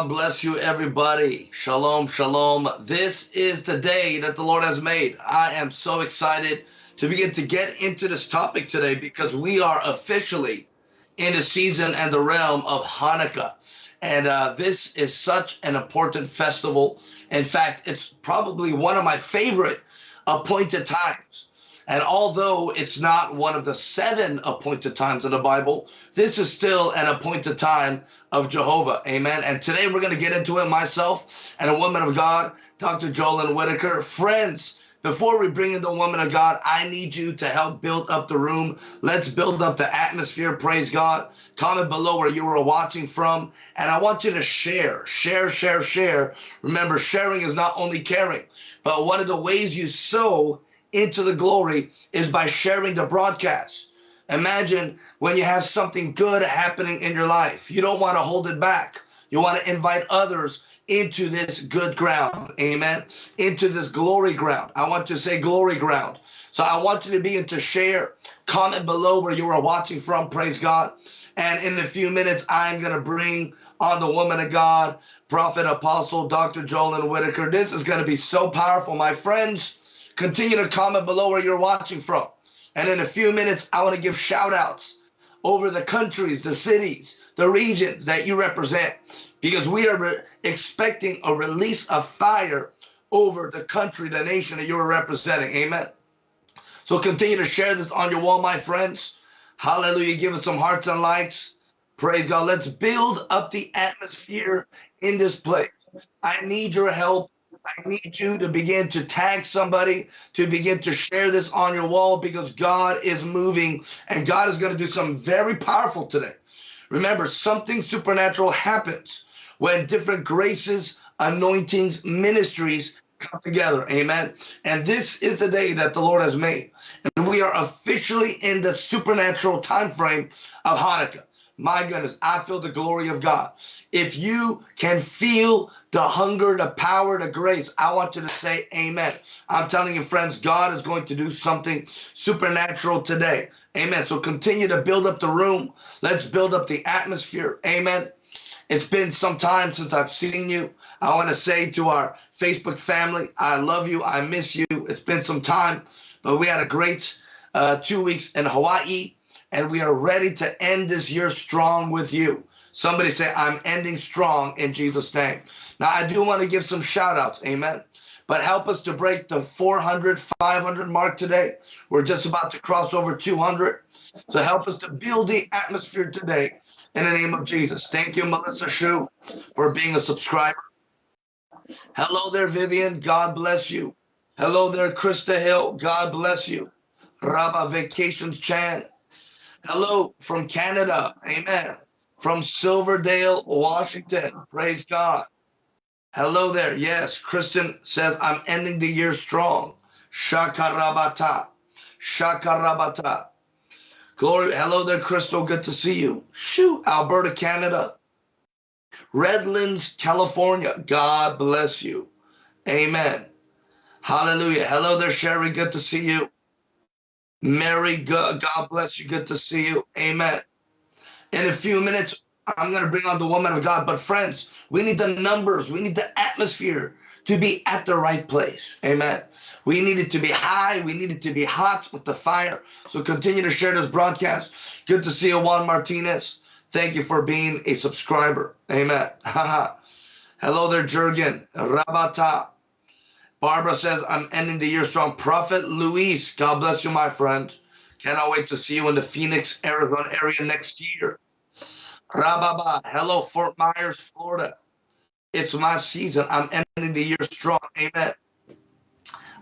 God bless you, everybody. Shalom, shalom. This is the day that the Lord has made. I am so excited to begin to get into this topic today because we are officially in the season and the realm of Hanukkah. And uh, this is such an important festival. In fact, it's probably one of my favorite appointed times and although it's not one of the seven appointed times in the Bible, this is still an appointed time of Jehovah. Amen. And today we're going to get into it myself and a woman of God, Dr. Jolyn Whitaker. Friends, before we bring in the woman of God, I need you to help build up the room. Let's build up the atmosphere. Praise God. Comment below where you are watching from. And I want you to share, share, share, share. Remember, sharing is not only caring, but one of the ways you sow into the glory is by sharing the broadcast. Imagine when you have something good happening in your life. You don't want to hold it back. You want to invite others into this good ground. Amen. Into this glory ground. I want to say glory ground. So I want you to begin to share. Comment below where you are watching from. Praise God. And in a few minutes, I'm going to bring on the woman of God, prophet, apostle, Dr. Jolyn Whitaker. This is going to be so powerful, my friends. Continue to comment below where you're watching from. And in a few minutes, I want to give shout outs over the countries, the cities, the regions that you represent, because we are expecting a release of fire over the country, the nation that you're representing. Amen. So continue to share this on your wall, my friends. Hallelujah. Give us some hearts and likes. Praise God. Let's build up the atmosphere in this place. I need your help I need you to begin to tag somebody, to begin to share this on your wall because God is moving and God is going to do something very powerful today. Remember, something supernatural happens when different graces, anointings, ministries come together. Amen. And this is the day that the Lord has made. And we are officially in the supernatural time frame of Hanukkah. My goodness, I feel the glory of God. If you can feel the hunger, the power, the grace, I want you to say amen. I'm telling you, friends, God is going to do something supernatural today. Amen. So continue to build up the room. Let's build up the atmosphere. Amen. It's been some time since I've seen you. I want to say to our Facebook family, I love you. I miss you. It's been some time, but we had a great uh, two weeks in Hawaii and we are ready to end this year strong with you. Somebody say, I'm ending strong in Jesus' name. Now, I do want to give some shout outs. Amen. But help us to break the 400, 500 mark today. We're just about to cross over 200. So help us to build the atmosphere today in the name of Jesus. Thank you, Melissa Shu, for being a subscriber. Hello there, Vivian. God bless you. Hello there, Krista Hill. God bless you. Rabba Vacations Chan. Hello from Canada. Amen. From Silverdale, Washington. Praise God. Hello there. Yes, Kristen says, I'm ending the year strong. Shakarabata. Shakarabata. Glory. Hello there, Crystal. Good to see you. Shoot, Alberta, Canada. Redlands, California. God bless you. Amen. Hallelujah. Hello there, Sherry. Good to see you. Mary, God, God bless you. Good to see you. Amen. In a few minutes, I'm going to bring on the woman of God. But friends, we need the numbers. We need the atmosphere to be at the right place. Amen. We need it to be high. We need it to be hot with the fire. So continue to share this broadcast. Good to see you, Juan Martinez. Thank you for being a subscriber. Amen. Hello there, Jurgen. Rabata. Barbara says, I'm ending the year strong. Prophet Luis, God bless you, my friend. Cannot wait to see you in the Phoenix, Arizona area next year. Rababa, hello, Fort Myers, Florida. It's my season. I'm ending the year strong. Amen.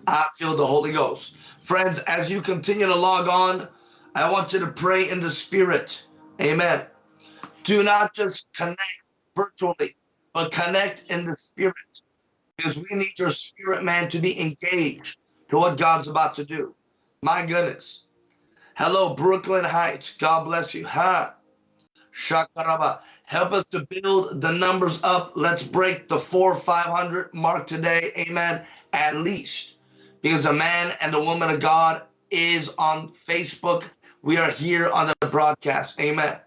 I feel the Holy Ghost. Friends, as you continue to log on, I want you to pray in the spirit. Amen. Do not just connect virtually, but connect in the spirit because we need your spirit man to be engaged to what God's about to do. My goodness. Hello, Brooklyn Heights. God bless you. Ha. Shakaraba. Help us to build the numbers up. Let's break the four, 500 mark today. Amen. At least. Because the man and the woman of God is on Facebook. We are here on the broadcast. Amen.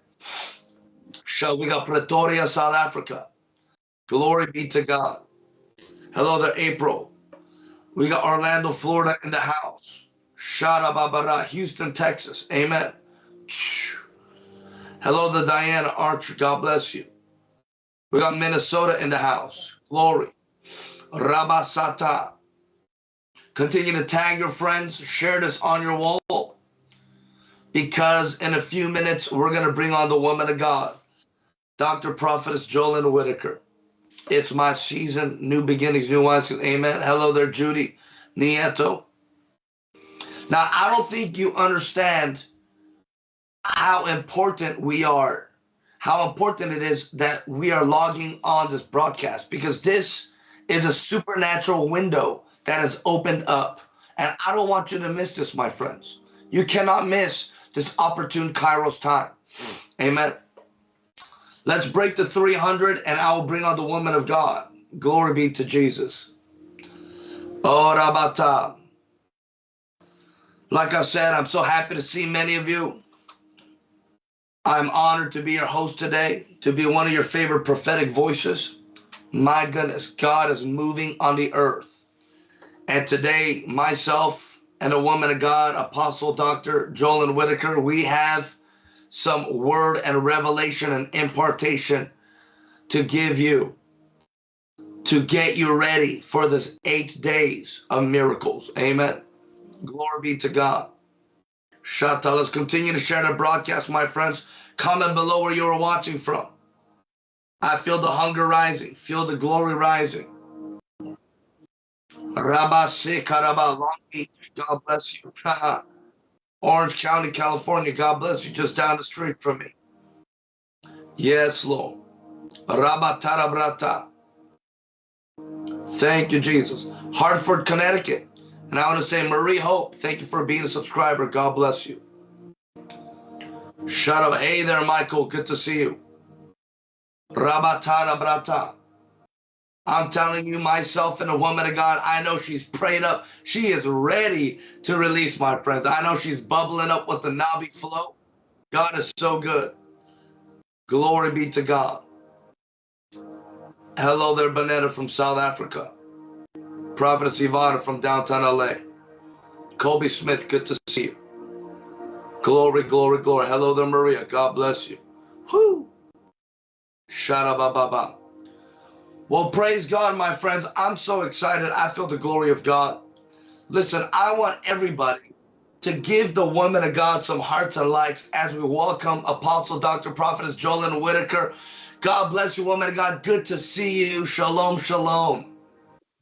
So we got Pretoria, South Africa. Glory be to God. Hello there, April. We got Orlando, Florida in the house. Shara Babara, Houston, Texas. Amen. Hello to Diana Archer. God bless you. We got Minnesota in the house. Glory. Rabasata. Continue to tag your friends. Share this on your wall. Because in a few minutes, we're going to bring on the woman of God, Dr. Prophetess Jolyn Whitaker. It's my season, new beginnings, new wines. Amen. Hello there, Judy Nieto. Now, I don't think you understand how important we are, how important it is that we are logging on this broadcast because this is a supernatural window that has opened up. And I don't want you to miss this, my friends. You cannot miss this opportune Kairos time. Amen. Let's break the 300 and I will bring on the woman of God. Glory be to Jesus. Oh. Like I said, I'm so happy to see many of you. I'm honored to be your host today, to be one of your favorite prophetic voices. My goodness, God is moving on the earth. And today, myself and a woman of God, Apostle Dr. Jolyn Whitaker, we have some word and revelation and impartation to give you to get you ready for this eight days of miracles. Amen. Glory be to God. Shata, let's continue to share the broadcast, my friends. Comment below where you are watching from. I feel the hunger rising, feel the glory rising. Rabba Long Beach, God bless you. Orange County, California. God bless you. Just down the street from me. Yes, Lord. Rabatarabrata. Thank you, Jesus. Hartford, Connecticut. And I want to say, Marie Hope, thank you for being a subscriber. God bless you. Shut up. Hey there, Michael. Good to see you. Rabatara Brata. I'm telling you, myself and a woman of God, I know she's prayed up. She is ready to release, my friends. I know she's bubbling up with the Nabi flow. God is so good. Glory be to God. Hello there, Bonetta from South Africa. Prophetess Ivana from downtown LA. Kobe Smith, good to see you. Glory, glory, glory. Hello there, Maria. God bless you. Whoo! Sharabababa. Well, praise God, my friends. I'm so excited. I feel the glory of God. Listen, I want everybody to give the woman of God some hearts and likes as we welcome Apostle Dr. Prophetess Jolyn Whitaker. God bless you, woman of God. Good to see you. Shalom, shalom.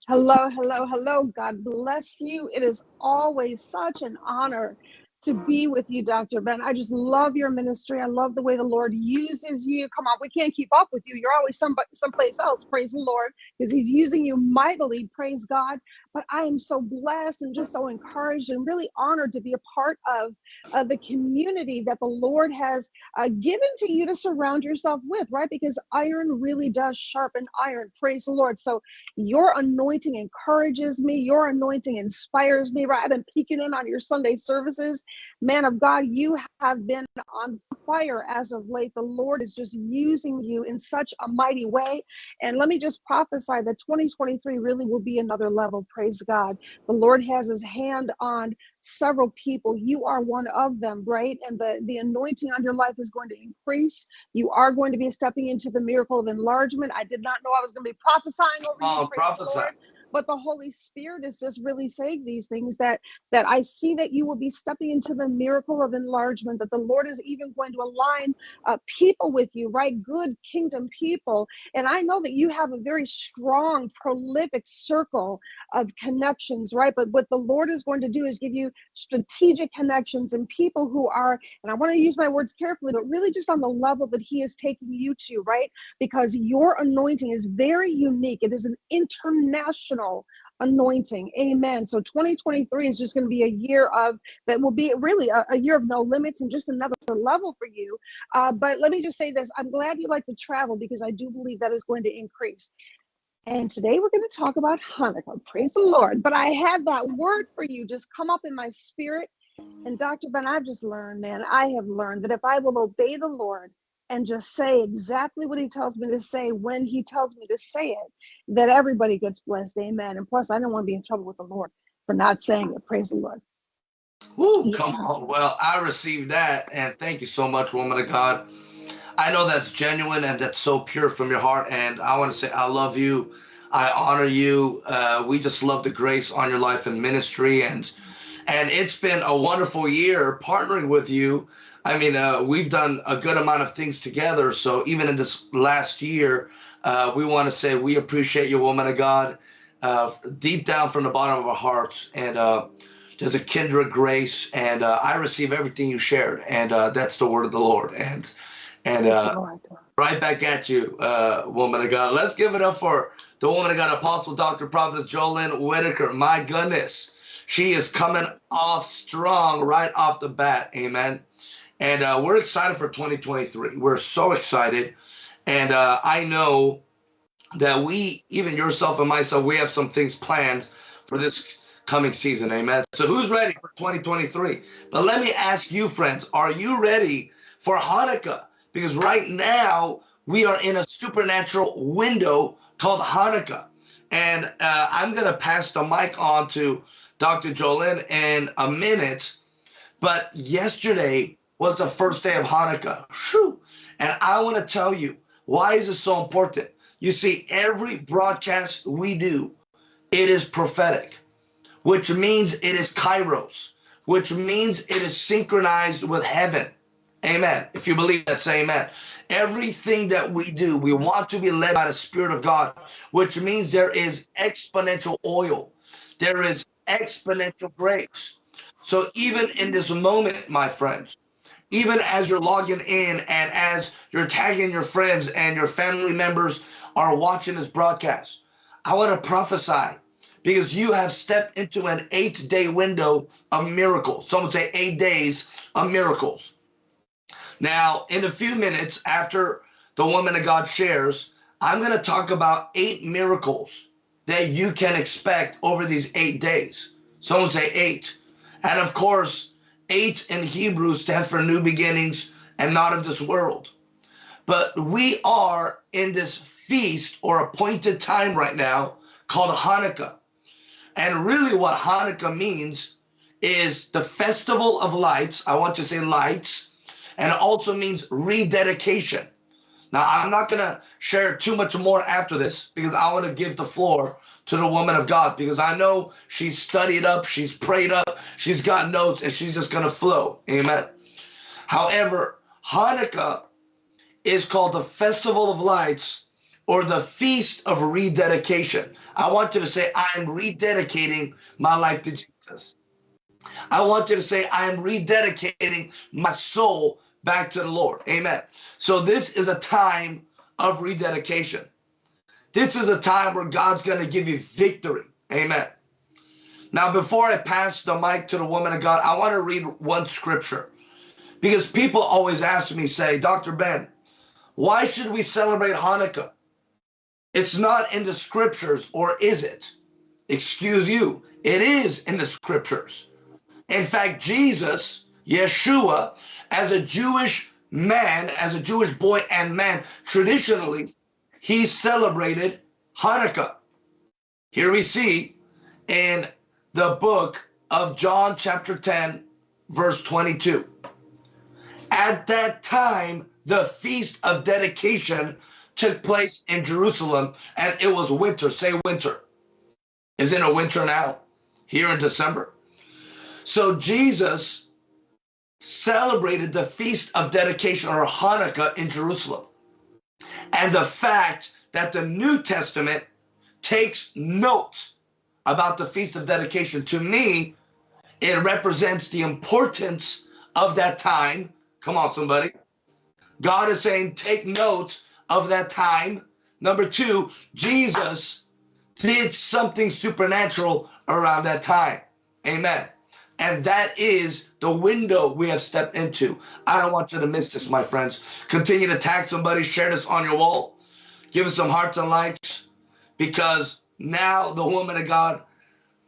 Hello, hello, hello. God bless you. It is always such an honor to be with you, Dr. Ben. I just love your ministry. I love the way the Lord uses you. Come on, we can't keep up with you. You're always some someplace else. Praise the Lord, because He's using you mightily. Praise God. But I am so blessed and just so encouraged and really honored to be a part of uh, the community that the Lord has uh, given to you to surround yourself with, right? Because iron really does sharpen iron. Praise the Lord. So your anointing encourages me. Your anointing inspires me, right? I've been peeking in on your Sunday services Man of God, you have been on fire as of late. The Lord is just using you in such a mighty way. And let me just prophesy that 2023 really will be another level. Praise God. The Lord has his hand on several people. You are one of them, right? And the, the anointing on your life is going to increase. You are going to be stepping into the miracle of enlargement. I did not know I was going to be prophesying over oh, you. Prophesy but the holy spirit is just really saying these things that that i see that you will be stepping into the miracle of enlargement that the lord is even going to align uh, people with you right? Good kingdom people. And i know that you have a very strong prolific circle of connections right? But what the lord is going to do is give you strategic connections and people who are and i want to use my words carefully but really just on the level that he is taking you to right? Because your anointing is very unique. It is an international anointing. Amen. So 2023 is just going to be a year of that will be really a, a year of no limits and just another level for you. Uh, but let me just say this I'm glad you like to travel because I do believe that is going to increase. And today we're going to talk about Hanukkah. Praise the Lord. But I had that word for you just come up in my spirit. And Dr. Ben, I've just learned, man, I have learned that if I will obey the Lord, and just say exactly what he tells me to say when he tells me to say it, that everybody gets blessed. Amen. And plus, I don't want to be in trouble with the Lord for not saying it. Praise the Lord. Woo, come on. Well, I received that. And thank you so much, woman of God. I know that's genuine and that's so pure from your heart. And I want to say, I love you. I honor you. Uh, we just love the grace on your life and ministry. And and it's been a wonderful year partnering with you. I mean, uh, we've done a good amount of things together. So even in this last year, uh, we want to say we appreciate you, woman of God, uh, deep down from the bottom of our hearts. And uh, there's a kindred grace, and uh, I receive everything you shared, and uh, that's the word of the Lord. And and right back at you, woman of God. Let's give it up for the woman of God, Apostle Dr. Prophetess Jolynn Whitaker. My goodness. She is coming off strong right off the bat. Amen. And uh, we're excited for 2023. We're so excited. And uh, I know that we, even yourself and myself, we have some things planned for this coming season. Amen. So who's ready for 2023? But let me ask you, friends, are you ready for Hanukkah? Because right now we are in a supernatural window called Hanukkah. And uh, I'm going to pass the mic on to Dr. Jolynn in a minute. But yesterday was the first day of Hanukkah. Whew. And I want to tell you, why is this so important? You see, every broadcast we do, it is prophetic, which means it is kairos, which means it is synchronized with heaven. Amen. If you believe that, say amen. Everything that we do, we want to be led by the Spirit of God, which means there is exponential oil. There is exponential grace. So even in this moment, my friends, even as you're logging in and as you're tagging your friends and your family members are watching this broadcast, I want to prophesy because you have stepped into an eight day window of miracles. Someone say eight days of miracles. Now, in a few minutes after the woman of God shares, I'm going to talk about eight miracles that you can expect over these eight days. Someone say eight. And of course, eight in Hebrew stands for new beginnings and not of this world. But we are in this feast or appointed time right now called Hanukkah. And really what Hanukkah means is the festival of lights. I want to say lights. And it also means rededication. Now, I'm not going to share too much more after this because I want to give the floor to the woman of God because I know she's studied up, she's prayed up, she's got notes, and she's just going to flow. Amen. However, Hanukkah is called the Festival of Lights or the Feast of Rededication. I want you to say, I am rededicating my life to Jesus. I want you to say, I am rededicating my soul back to the Lord. Amen. So this is a time of rededication. This is a time where God's going to give you victory. Amen. Now, before I pass the mic to the woman of God, I want to read one scripture because people always ask me, say, Dr. Ben, why should we celebrate Hanukkah? It's not in the scriptures, or is it? Excuse you, it is in the scriptures. In fact, Jesus, Yeshua, as a Jewish man, as a Jewish boy and man, traditionally, he celebrated Hanukkah. Here we see in the book of John, chapter 10, verse 22. At that time, the feast of dedication took place in Jerusalem, and it was winter. Say winter. Is it a winter now? Here in December? So Jesus celebrated the Feast of Dedication or Hanukkah in Jerusalem. And the fact that the New Testament takes note about the Feast of Dedication, to me, it represents the importance of that time. Come on, somebody. God is saying, take note of that time. Number two, Jesus did something supernatural around that time. Amen. And that is the window we have stepped into. I don't want you to miss this, my friends. Continue to tag somebody, share this on your wall, give us some hearts and likes, because now the woman of God,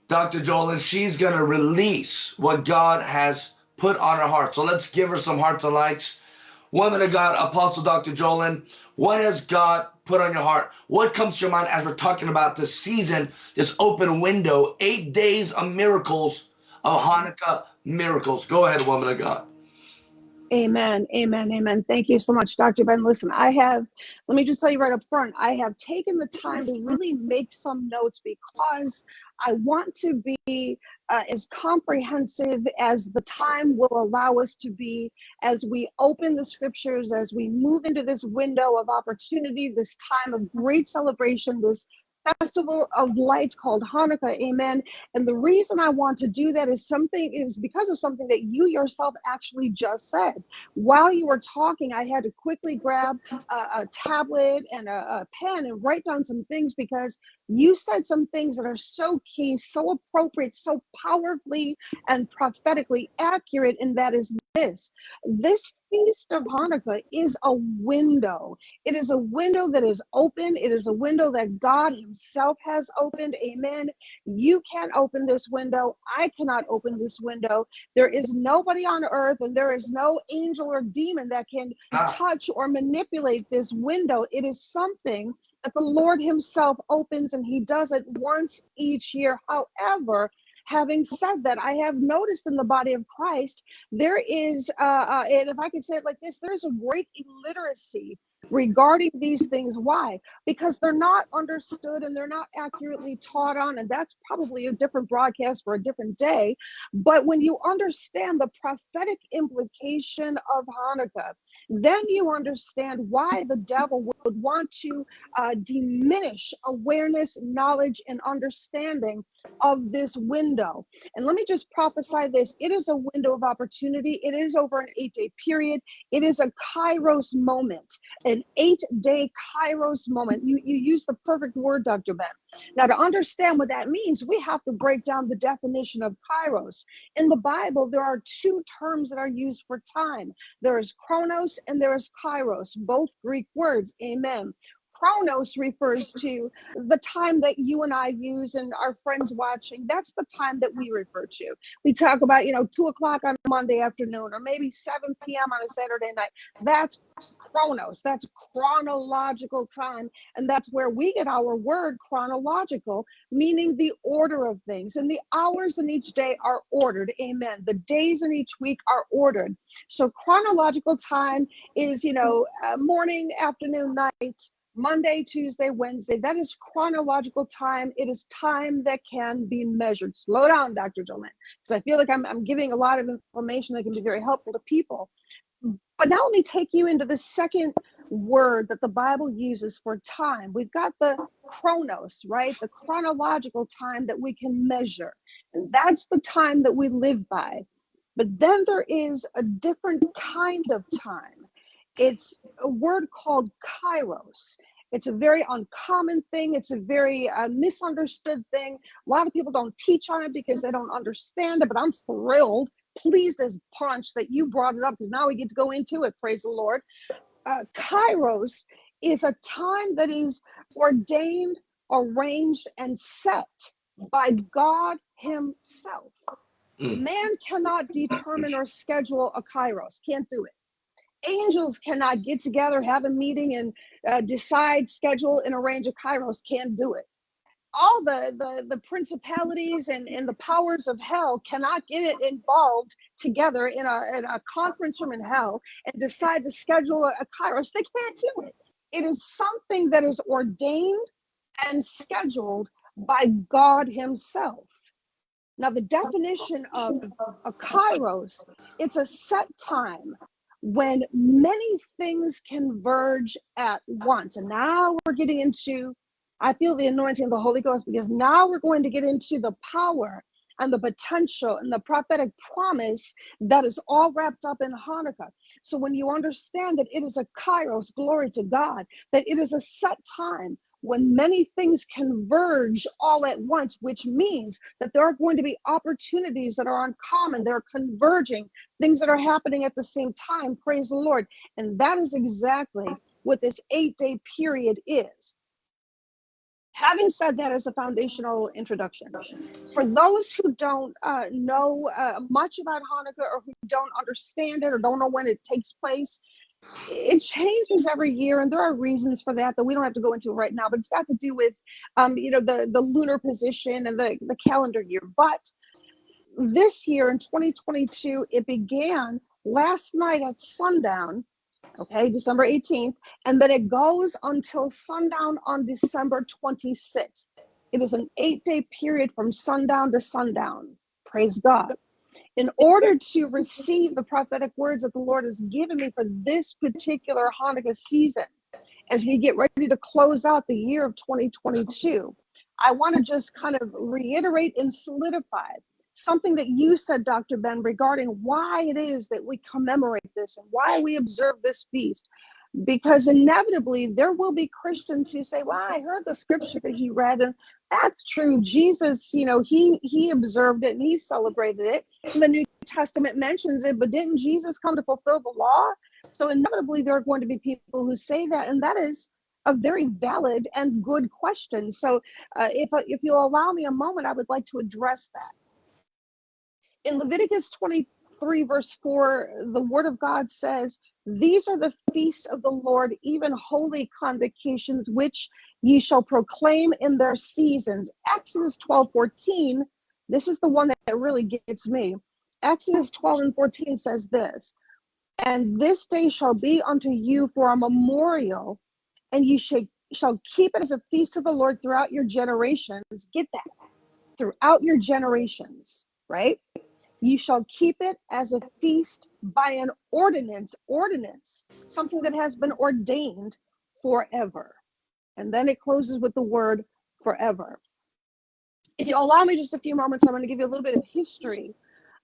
Dr. Jolynn, she's going to release what God has put on her heart. So let's give her some hearts and likes. Woman of God, Apostle Dr. Jolyn, what has God put on your heart? What comes to your mind as we're talking about this season, this open window, eight days of miracles, of Hanukkah miracles? Go ahead, woman of God. Amen. Amen. Amen. Thank you so much, Dr. Ben. Listen, I have, let me just tell you right up front, I have taken the time to really make some notes because I want to be uh, as comprehensive as the time will allow us to be as we open the scriptures, as we move into this window of opportunity, this time of great celebration, this festival of lights called Hanukkah. Amen. And the reason I want to do that is something is because of something that you yourself actually just said. While you were talking, I had to quickly grab a, a tablet and a, a pen and write down some things because you said some things that are so key, so appropriate, so powerfully and prophetically accurate. And that is this this feast of Hanukkah is a window. It is a window that is open. It is a window that God Himself has opened. Amen. You can't open this window. I cannot open this window. There is nobody on earth and there is no angel or demon that can Ah. touch or manipulate this window. It is something that the Lord Himself opens and He does it once each year. However, having said that, I have noticed in the body of Christ, there is, uh, uh, and if I could say it like this, there's a great illiteracy regarding these things. Why? Because they're not understood and they're not accurately taught on. And that's probably a different broadcast for a different day. But when you understand the prophetic implication of Hanukkah, then you understand why the devil would want to uh, diminish awareness, knowledge, and understanding of this window. And let me just prophesy this it is a window of opportunity, it is over an eight day period, it is a kairos moment, an eight day kairos moment. You, you use the perfect word, Dr. Ben. Now, to understand what that means, we have to break down the definition of kairos. In the Bible, there are two terms that are used for time there is chronos and there is kairos, both Greek words. Amen. Chronos refers to the time that you and I use and our friends watching. That's the time that we refer to. We talk about, you know, two o'clock on Monday afternoon or maybe 7 p.m. on a Saturday night. That's chronos. That's chronological time. And that's where we get our word chronological, meaning the order of things. And the hours in each day are ordered. Amen. The days in each week are ordered. So chronological time is, you know, uh, morning, afternoon, night. Monday, Tuesday, Wednesday. That is chronological time. It is time that can be measured. Slow down, Dr. Jolene, because I feel like I'm, I'm giving a lot of information that can be very helpful to people. But now let me take you into the second word that the Bible uses for time. We've got the chronos, right? The chronological time that we can measure. And that's the time that we live by. But then there is a different kind of time. It's a word called kairos. It's a very uncommon thing. It's a very uh, misunderstood thing. A lot of people don't teach on it because they don't understand it, but I'm thrilled, pleased as punch that you brought it up because now we get to go into it. Praise the Lord. Uh, kairos is a time that is ordained, arranged, and set by God Himself. Mm. Man cannot determine or schedule a kairos, can't do it angels cannot get together, have a meeting, and uh, decide, schedule, and arrange a kairos. Can't do it. All the, the the principalities and, and the powers of hell cannot get it involved together in a, in a conference room in hell and decide to schedule a, a kairos. They can't do it. It is something that is ordained and scheduled by God Himself. Now, the definition of a kairos, it's a set time when many things converge at once. And now we're getting into, I feel the anointing of the Holy Ghost because now we're going to get into the power and the potential and the prophetic promise that is all wrapped up in Hanukkah. So when you understand that it is a kairos, glory to God, that it is a set time when many things converge all at once, which means that there are going to be opportunities that are uncommon, they're converging, things that are happening at the same time. Praise the Lord. And that is exactly what this eight day period is. Having said that as a foundational introduction, for those who don't uh, know uh, much about Hanukkah or who don't understand it or don't know when it takes place, it changes every year and there are reasons for that that we don't have to go into right now but it's got to do with um, you know the the lunar position and the the calendar year. But this year in 2022 it began last night at sundown okay december 18th and then it goes until sundown on december 26th it is an eight day period from sundown to sundown. Praise god in order to receive the prophetic words that the Lord has given me for this particular Hanukkah season, as we get ready to close out the year of 2022, I want to just kind of reiterate and solidify something that you said, Dr. Ben, regarding why it is that we commemorate this and why we observe this feast because inevitably there will be Christians who say, "Well, I heard the scripture that you read, and that's true. Jesus, you know, he he observed it and he celebrated it. And the New Testament mentions it, but didn't Jesus come to fulfill the law?" So inevitably there are going to be people who say that, and that is a very valid and good question. So, uh, if if you'll allow me a moment, I would like to address that. In Leviticus 23, verse 4, the Word of God says, these are the feasts of the Lord, even holy convocations, which ye shall proclaim in their seasons. Exodus 12 14, this is the one that really gets me. Exodus 12 and 14 says this And this day shall be unto you for a memorial, and ye shall, shall keep it as a feast of the Lord throughout your generations. Get that throughout your generations, right? You shall keep it as a feast by an ordinance, ordinance, something that has been ordained forever. And then it closes with the word forever. If you allow me just a few moments, I'm going to give you a little bit of history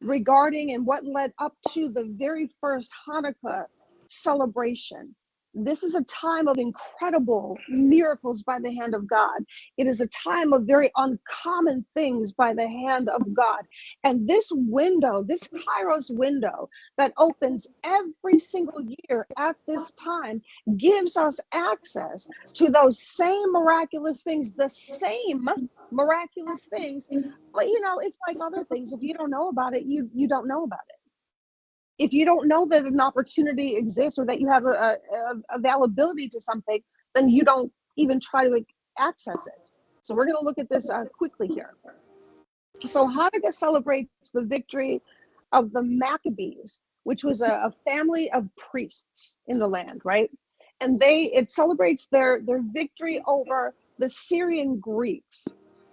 regarding and what led up to the very first Hanukkah celebration. This is a time of incredible miracles by the hand of God. It is a time of very uncommon things by the hand of God. And this window, this Kairos window that opens every single year at this time, gives us access to those same miraculous things, the same miraculous things. But you know, it's like other things. If you don't know about it, you you don't know about it if you don't know that an opportunity exists or that you have a, a, availability to something, then you don't even try to access it. So we're going to look at this uh, quickly here. So Hanukkah celebrates the victory of the Maccabees, which was a, a family of priests in the land, right? And they it celebrates their their victory over the Syrian Greeks.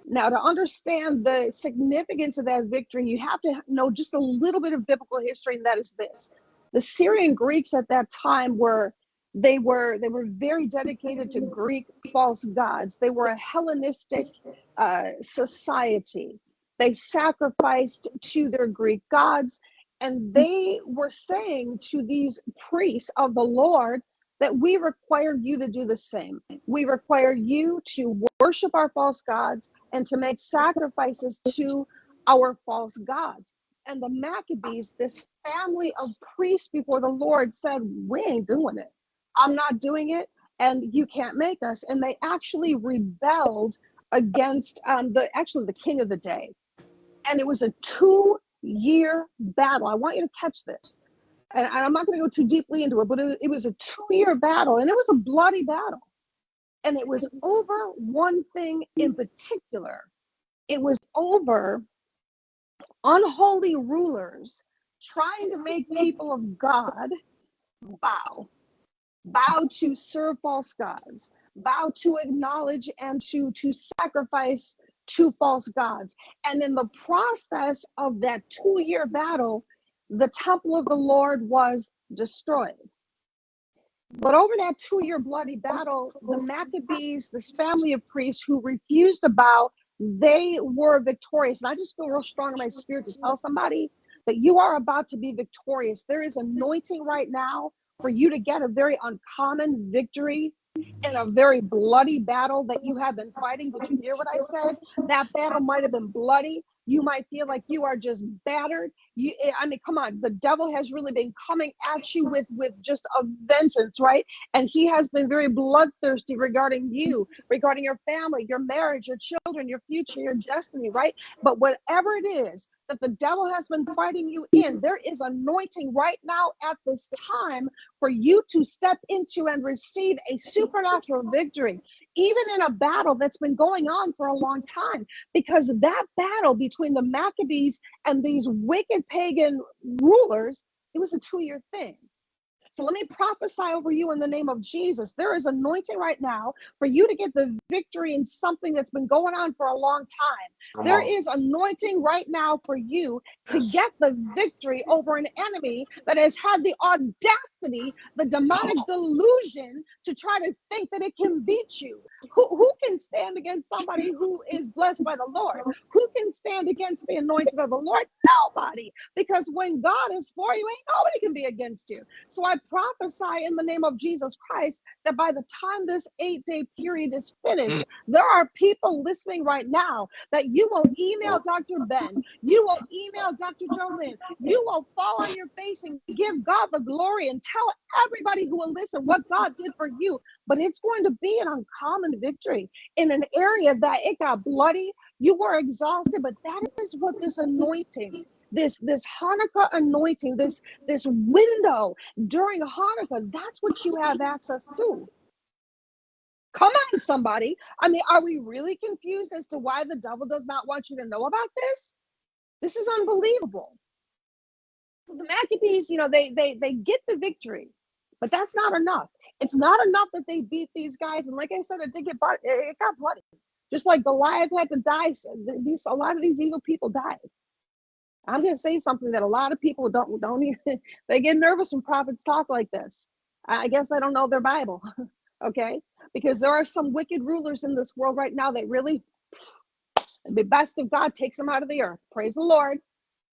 Now, to understand the significance of that victory, you have to know just a little bit of biblical history, and that is this: the Syrian Greeks at that time were they were they were very dedicated to Greek false gods. They were a Hellenistic uh, society. They sacrificed to their Greek gods, and they were saying to these priests of the Lord that we require you to do the same. We require you to worship our false gods and to make sacrifices to our false gods. And the Maccabees, this family of priests before the Lord, said, We ain't doing it. I'm not doing it, and you can't make us. And they actually rebelled against um, the actually the king of the day. And it was a two year battle. I want you to catch this and I'm not going to go too deeply into it, but it, it was a two year battle and it was a bloody battle. And it was over one thing in particular it was over unholy rulers trying to make people of God bow, bow to serve false gods, bow to acknowledge and to, to sacrifice to false gods. And in the process of that two year battle, the temple of the Lord was destroyed. But over that two year bloody battle, the Maccabees, this family of priests who refused to bow, they were victorious. And I just feel real strong in my spirit to tell somebody that you are about to be victorious. There is anointing right now for you to get a very uncommon victory in a very bloody battle that you have been fighting. Did you hear what I said? That battle might have been bloody, you might feel like you are just battered. You eh, i mean come on the devil has really been coming at you with with just a vengeance right? And he has been very bloodthirsty regarding you regarding your family your marriage your children your future your destiny right? But whatever it is that the devil has been fighting you in. There is anointing right now at this time for you to step into and receive a supernatural victory, even in a battle that's been going on for a long time. Because that battle between the Maccabees and these wicked pagan rulers, it was a two year thing. So let me prophesy over you in the name of Jesus. There is anointing right now for you to get the victory in something that's been going on for a long time. Come There on. is anointing right now for you to Yes. get the victory over an enemy that has had the audacity, the demonic delusion to try to think that it can beat you. Who, who can stand against somebody who is blessed by the Lord? Who can stand against the anointing of the Lord? Nobody. Because when God is for you, ain't nobody can be against you. So I prophesy in the name of Jesus Christ that by the time this eight day period is finished, mm. there are people listening right now that you will email Dr. Ben, you will email Dr. Jolynn, you will fall on your face and give God the glory and tell everybody who will listen what God did for you. But it's going to be an uncommon victory in an area that it got bloody, you were exhausted, but that is what this anointing. This this Hanukkah anointing, this this window during Hanukkah, that's what you have access to. Come on, somebody. I mean, are we really confused as to why the devil does not want you to know about this? This is unbelievable. The Maccabees, you know, they they they get the victory, but that's not enough. It's not enough that they beat these guys, and like I said, it did get. It got bloody, just like Goliath had to die. These a lot of these evil people died. I'm going to say something that a lot of people don't don't even they get nervous when prophets talk like this. I guess I don't know their Bible, okay? Because there are some wicked rulers in this world right now that really the best of God takes them out of the earth. Praise the Lord.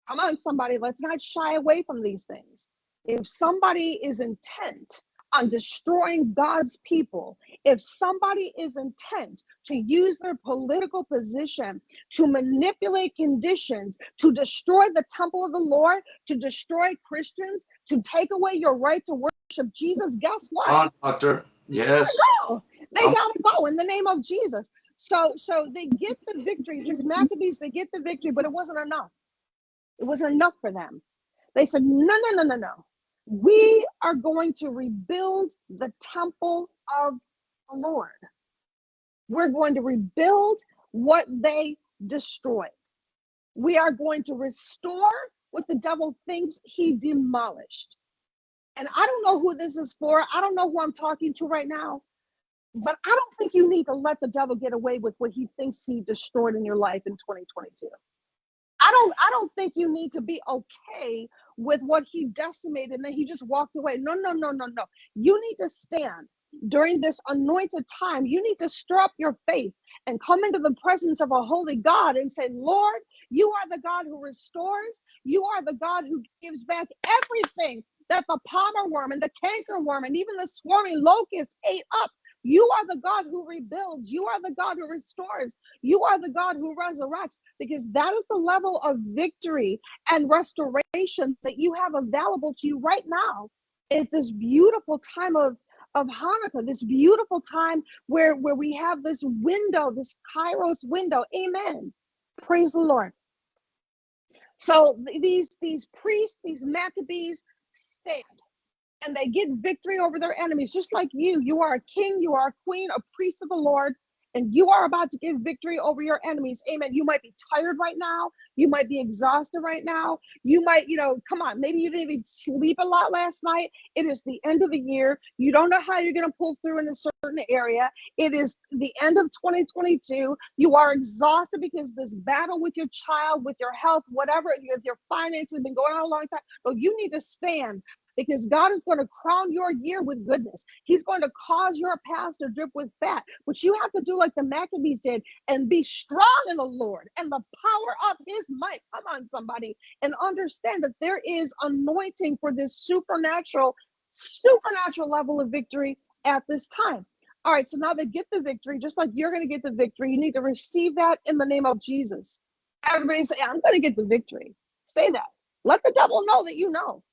Come on, somebody, let's not shy away from these things. If somebody is intent on destroying God's people, if somebody is intent to use their political position to manipulate conditions, to destroy the temple of the Lord, to destroy Christians, to take away your right to worship Jesus, guess what? On, doctor. Yes. go. They Um, gotta go in the name of Jesus. So so they get the victory. These Maccabees, they get the victory, but it wasn't enough. It wasn't enough for them. They said, no, no, no, no, no. We are going to rebuild the temple of the Lord. We're going to rebuild what they destroyed. We are going to restore what the devil thinks he demolished. And I don't know who this is for. I don't know who I'm talking to right now. But I don't think you need to let the devil get away with what he thinks he destroyed in your life in 2022. I don't I don't think you need to be okay with what he decimated and then he just walked away. No, no, no, no, no. You need to stand during this anointed time. You need to stir up your faith and come into the presence of a holy God and say, Lord, you are the God who restores. You are the God who gives back everything that the palmer worm and the canker worm and even the swarming locust ate up. You are the God who rebuilds. You are the God who restores. You are the God who resurrects because that is the level of victory and restoration that you have available to you right now at this beautiful time of of Hanukkah, this beautiful time where where we have this window, this Kairos window. Amen. Praise the Lord. So these these priests, these Maccabees stand and they get victory over their enemies, just like you. You are a king, you are a queen, a priest of the Lord, and you are about to give victory over your enemies. Amen. You might be tired right now. You might be exhausted right now. You might, you know, come on, maybe you didn't even sleep a lot last night. It is the end of the year. You don't know how you're going to pull through in a certain area. It is the end of 2022. You are exhausted because this battle with your child, with your health, whatever, your, your finances have been going on a long time. But you need to stand because God is going to crown your year with goodness. He's going to cause your past to drip with fat, but you have to do like the Maccabees did and be strong in the Lord and the power of his might. Come on, somebody, and understand that there is anointing for this supernatural, supernatural level of victory at this time. All right, so now they get the victory, just like you're going to get the victory. You need to receive that in the name of Jesus. Everybody say, I'm going to get the victory. Say that. Let the devil know that you know.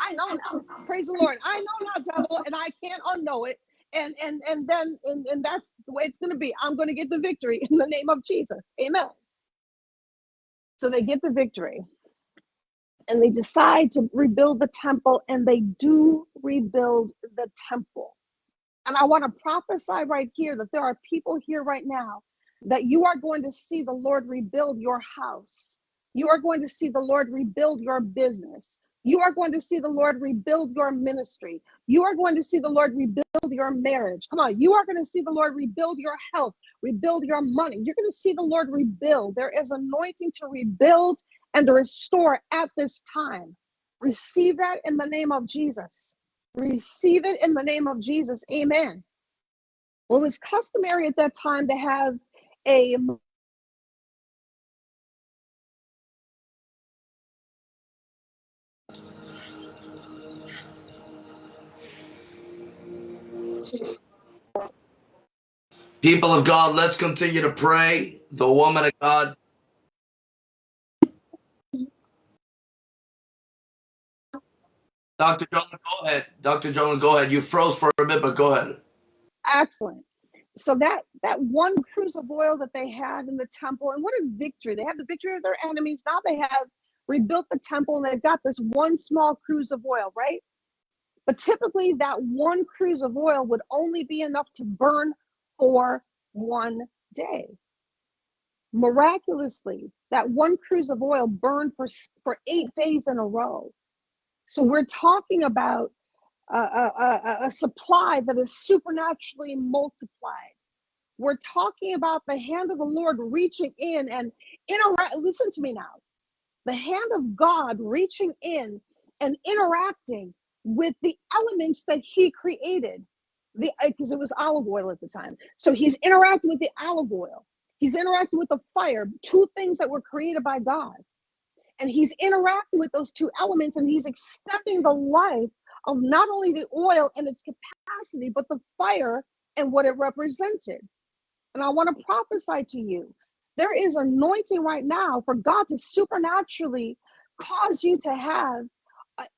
I know now. Praise the Lord. I know now, devil, and I can't unknow it. And and and then and, and that's the way it's gonna be. I'm gonna get the victory in the name of Jesus. Amen. So they get the victory and they decide to rebuild the temple and they do rebuild the temple. And I want to prophesy right here that there are people here right now that you are going to see the Lord rebuild your house. You are going to see the Lord rebuild your business. You are going to see the Lord rebuild your ministry. You are going to see the Lord rebuild your marriage. Come on. You are going to see the Lord rebuild your health, rebuild your money. You're going to see the Lord rebuild. There is anointing to rebuild and to restore at this time. Receive that in the name of Jesus. Receive it in the name of Jesus. Amen. Well, it was customary at that time to have a People of God, let's continue to pray. The woman of God. Dr. Joan, go ahead. Dr. Joan, go ahead. You froze for a bit, but go ahead. excellent. So that that one cruse of oil that they had in the temple, and what a victory! They have the victory of their enemies. Now they have rebuilt the temple, and they've got this one small cruse of oil, right? But typically, that one cruse of oil would only be enough to burn for one day. Miraculously, that one cruse of oil burned for, for eight days in a row. So we're talking about a, a, a, supply that is supernaturally multiplied. We're talking about the hand of the Lord reaching in and interact. Listen to me now. The hand of God reaching in and interacting with the elements that He created the because uh, it was olive oil at the time. So he's interacting with the olive oil. He's interacting with the fire, two things that were created by God. And he's interacting with those two elements and he's accepting the life of not only the oil and its capacity, but the fire and what it represented. And I want to prophesy to you there is anointing right now for God to supernaturally cause you to have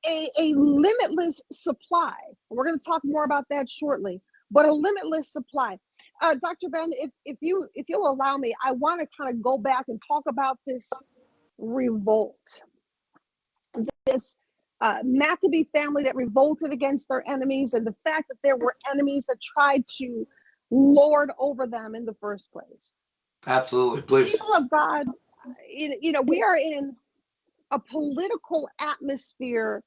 a, a limitless supply. We're going to talk more about that shortly, but a limitless supply. Uh, Dr. Ben, if, if you if you'll allow me, I want to kind of go back and talk about this revolt, this uh, Maccabee family that revolted against their enemies, and the fact that there were enemies that tried to lord over them in the first place. Absolutely, please. People of God, you know, we are in a political atmosphere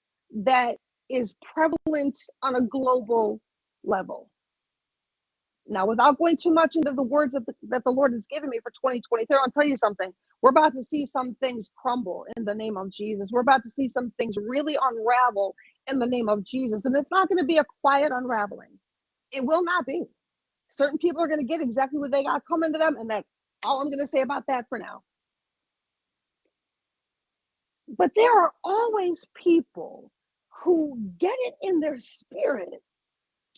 that is prevalent on a global level. Now, without going too much into the words the, that the Lord has given me for 2023, I'll tell you something. We're about to see some things crumble in the name of Jesus. We're about to see some things really unravel in the name of Jesus. And it's not going to be a quiet unraveling. It will not be. Certain people are going to get exactly what they got coming to them. And that's all I'm going to say about that for now. But there are always people who get it in their spirit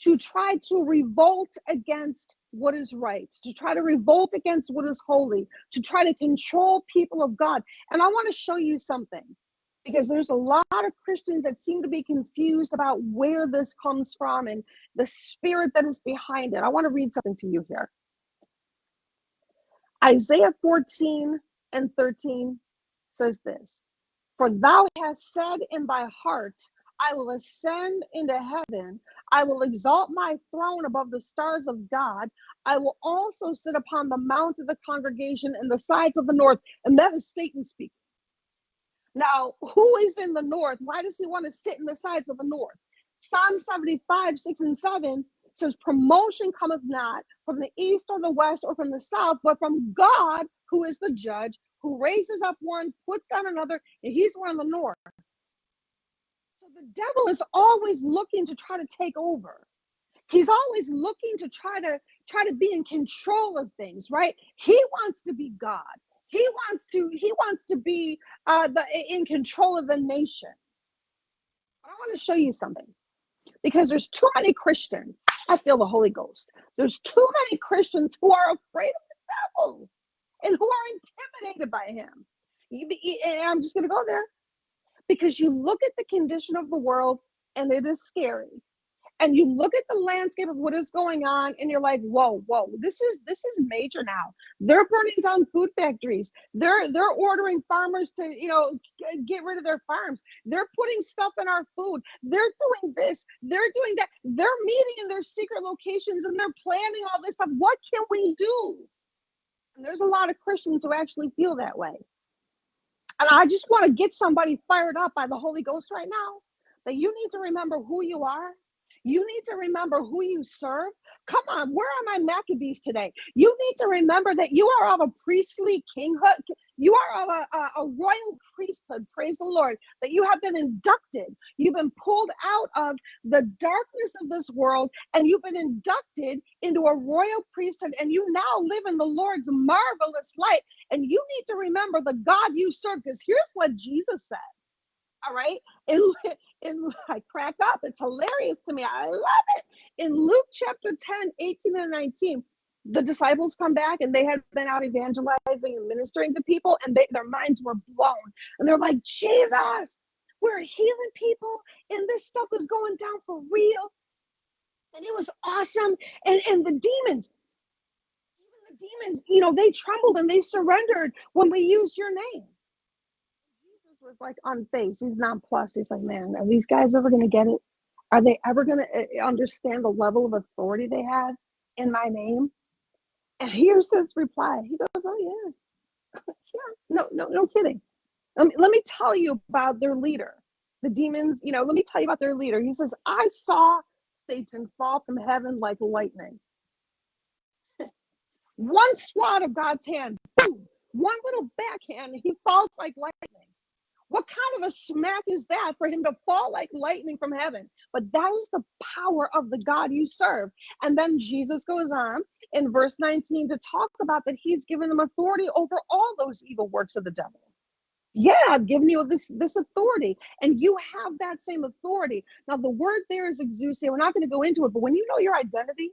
to try to revolt against what is right, to try to revolt against what is holy, to try to control people of God. And I want to show you something because there's a lot of Christians that seem to be confused about where this comes from and the spirit that is behind it. I want to read something to you here. Isaiah 14 and 13 says this for thou hast said in thy heart, I will ascend into heaven. I will exalt my throne above the stars of God. I will also sit upon the mount of the congregation in the sides of the north. And that is Satan speaking. Now, who is in the north? Why does he want to sit in the sides of the north? Psalm 75, 6 and 7 says, Promotion cometh not from the east or the west or from the south, but from God, who is the judge who raises up one, puts down another, and he's one in the north. So the devil is always looking to try to take over. He's always looking to try to try to be in control of things, right? He wants to be God. He wants to he wants to be uh, the in control of the nations. I want to show you something because there's too many Christians. I feel the Holy Ghost. There's too many Christians who are afraid of the devil and who are intimidated by him. And I'm just going to go there. Because you look at the condition of the world and it is scary. and you look at the landscape of what is going on and you're like whoa whoa this is this is major now. They're burning down food factories. They're they're ordering farmers to you know get rid of their farms. They're putting stuff in our food. They're doing this. They're doing that. They're meeting in their secret locations and they're planning all this stuff. What can we do and there's a lot of christians who actually feel that way. And i just want to get somebody fired up by the holy ghost right now that you need to remember who you are you need to remember who you serve. Come on, where are my Maccabees today? You need to remember that you are of a priestly kinghood. You are of a, a, a, royal priesthood. Praise the Lord. That you have been inducted. You've been pulled out of the darkness of this world and you've been inducted into a royal priesthood. And you now live in the Lord's marvelous light. And you need to remember the God you serve because here's what Jesus said. All right. In, in I crack up. It's hilarious to me. I love it. In Luke chapter 10, 18 and 19, the disciples come back and they had been out evangelizing and ministering to people, and they, their minds were blown. And they're like, Jesus, we're healing people, and this stuff is going down for real. And it was awesome. And, and the demons, even the demons, you know, they trembled and they surrendered when we used your name was like on face. He's nonplussed. He's like, man, are these guys ever going to get it? Are they ever going to eh, understand the level of authority they have in my name? And here's his reply. He goes, oh yeah, yeah, no, no, no kidding. Let me, let me tell you about their leader. The demons, you know, let me tell you about their leader. He says, I saw Satan fall from heaven like lightning. One swat of God's hand, boom, one little backhand, he falls like lightning. What kind of a smack is that for him to fall like lightning from heaven? But that is the power of the God you serve. And then Jesus goes on in verse 19 to talk about that he's given them authority over all those evil works of the devil. Yeah, I've given you this this authority, and you have that same authority. Now, the word there is exousia. We're not going to go into it, but when you know your identity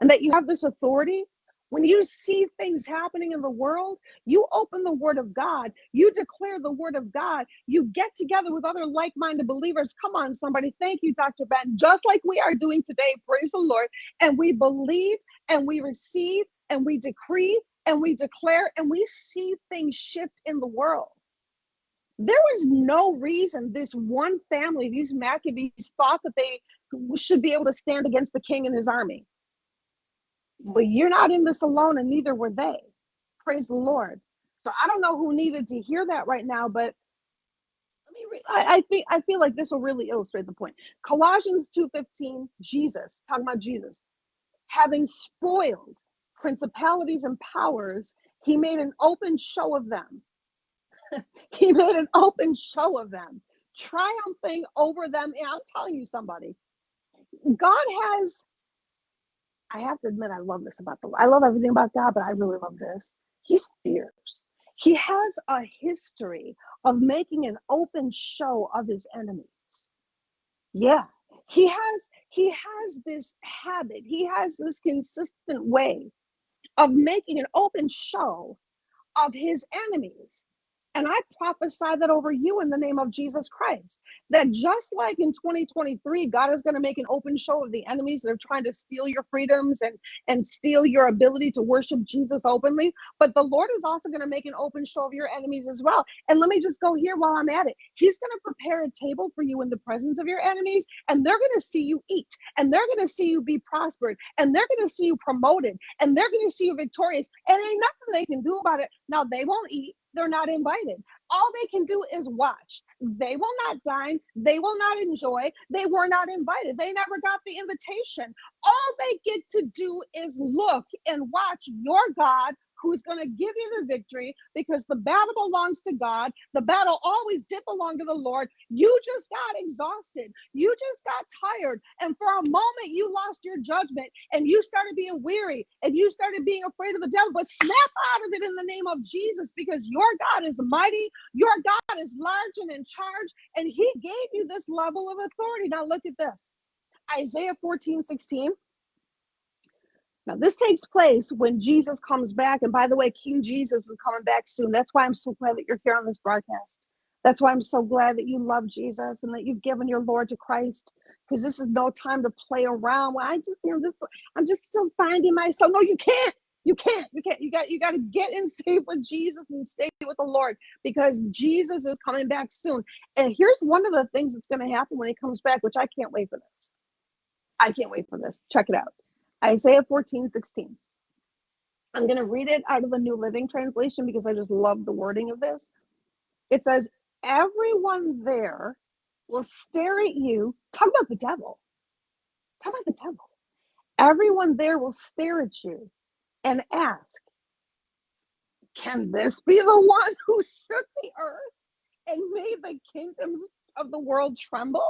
and that you have this authority, when you see things happening in the world, you open the word of God, you declare the word of God, you get together with other like minded believers. Come on, somebody. Thank you, Dr. Ben. Just like we are doing today, praise the Lord. And we believe and we receive and we decree and we declare and we see things shift in the world. There was no reason this one family, these Maccabees, thought that they should be able to stand against the king and his army. But you're not in this alone, and neither were they. Praise the Lord. So I don't know who needed to hear that right now, but let me. I, I think I feel like this will really illustrate the point. Colossians 2:15, Jesus, talking about Jesus, having spoiled principalities and powers, he made an open show of them. he made an open show of them, triumphing over them. And I'm telling you, somebody, God has I have to admit, I love this about the. I love everything about God, but I really love this. He's fierce. He has a history of making an open show of his enemies. Yeah, he has. He has this habit. He has this consistent way of making an open show of his enemies. And I prophesy that over you in the name of Jesus Christ. That just like in 2023, God is going to make an open show of the enemies that are trying to steal your freedoms and, and steal your ability to worship Jesus openly. But the Lord is also going to make an open show of your enemies as well. And let me just go here while I'm at it. He's going to prepare a table for you in the presence of your enemies, and they're going to see you eat, and they're going to see you be prospered, and they're going to see you promoted, and they're going to see you victorious. And ain't nothing they can do about it. Now, they won't eat they're not invited. All they can do is watch. They will not dine. They will not enjoy. They were not invited. They never got the invitation. All they get to do is look and watch your God who's going to give you the victory because the battle belongs to God. The battle always did belong to the Lord. You just got exhausted. You just got tired. And for a moment, you lost your judgment and you started being weary and you started being afraid of the devil. But snap out of it in the name of Jesus because your God is mighty. Your God is large and in charge. And he gave you this level of authority. Now, look at this Isaiah 14 16. Now, this takes place when Jesus comes back. And by the way, King Jesus is coming back soon. That's why I'm so glad that you're here on this broadcast. That's why I'm so glad that you love Jesus and that you've given your Lord to Christ because this is no time to play around. Well, I just, you know, this, I'm just still finding myself. No, you can't. You can't. You can't. You got. You got to get in safe with Jesus and stay with the Lord because Jesus is coming back soon. And here's one of the things that's going to happen when He comes back, which I can't wait for this. I can't wait for this. Check it out. Isaiah 14, 16. I'm going to read it out of the New Living Translation because I just love the wording of this. It says, Everyone there will stare at you. Talk about the devil. Talk about the devil. Everyone there will stare at you and ask, Can this be the one who shook the earth and made the kingdoms of the world tremble?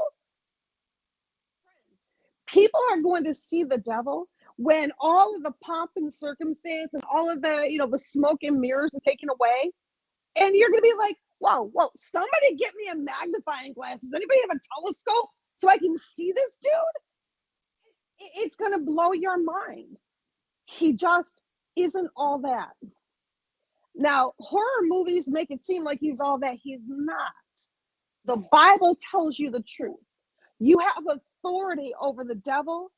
People are going to see the devil when all of the pomp and circumstance and all of the, you know, the smoke and mirrors are taken away. And you're to be like, whoa, whoa, somebody get me a magnifying glass. Does anybody have a telescope so I can see this dude? It's to blow your mind. He just isn't all that. Now, horror movies make it seem like he's all that. He's not. The Bible tells you the truth. You have authority over the devil,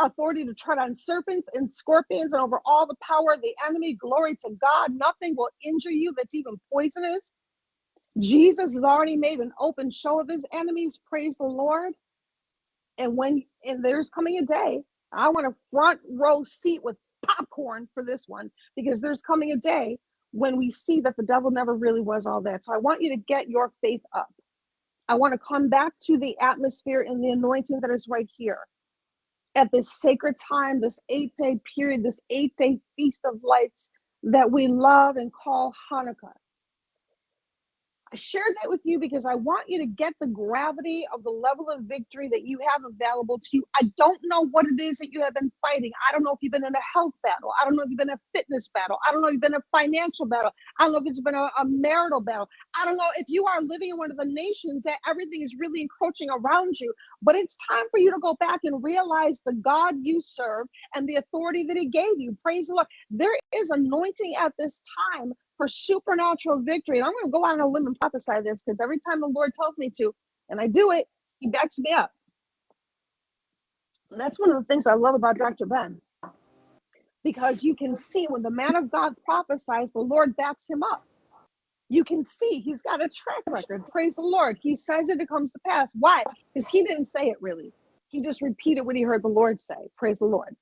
authority to tread on serpents and scorpions and over all the power of the enemy. Glory to God. Nothing will injure you that's even poisonous. Jesus has already made an open show of his enemies. Praise the Lord. And when and there's coming a day, I want a front row seat with popcorn for this one because there's coming a day when we see that the devil never really was all that. So I want you to get your faith up. I want to come back to the atmosphere and the anointing that is right here at this sacred time, this eight day period, this eight day feast of lights that we love and call Hanukkah. I shared that with you because I want you to get the gravity of the level of victory that you have available to you. I don't know what it is that you have been fighting. I don't know if you've been in a health battle. I don't know if you've been in a fitness battle. I don't know if you've been in a financial battle. I don't know if it's been a, a marital battle. I don't know if you are living in one of the nations that everything is really encroaching around you. But it's time for you to go back and realize the God you serve and the authority that He gave you. Praise the Lord. There is anointing at this time for supernatural victory. And I'm going to go out on a limb and prophesy this because every time the Lord tells me to, and I do it, He backs me up. And that's one of the things I love about Dr. Ben. Because you can see when the man of God prophesies, the Lord backs him up. You can see he's got a track record. Praise the Lord. He says it, it comes to pass. Why? Because he didn't say it really. He just repeated what he heard the Lord say. Praise the Lord.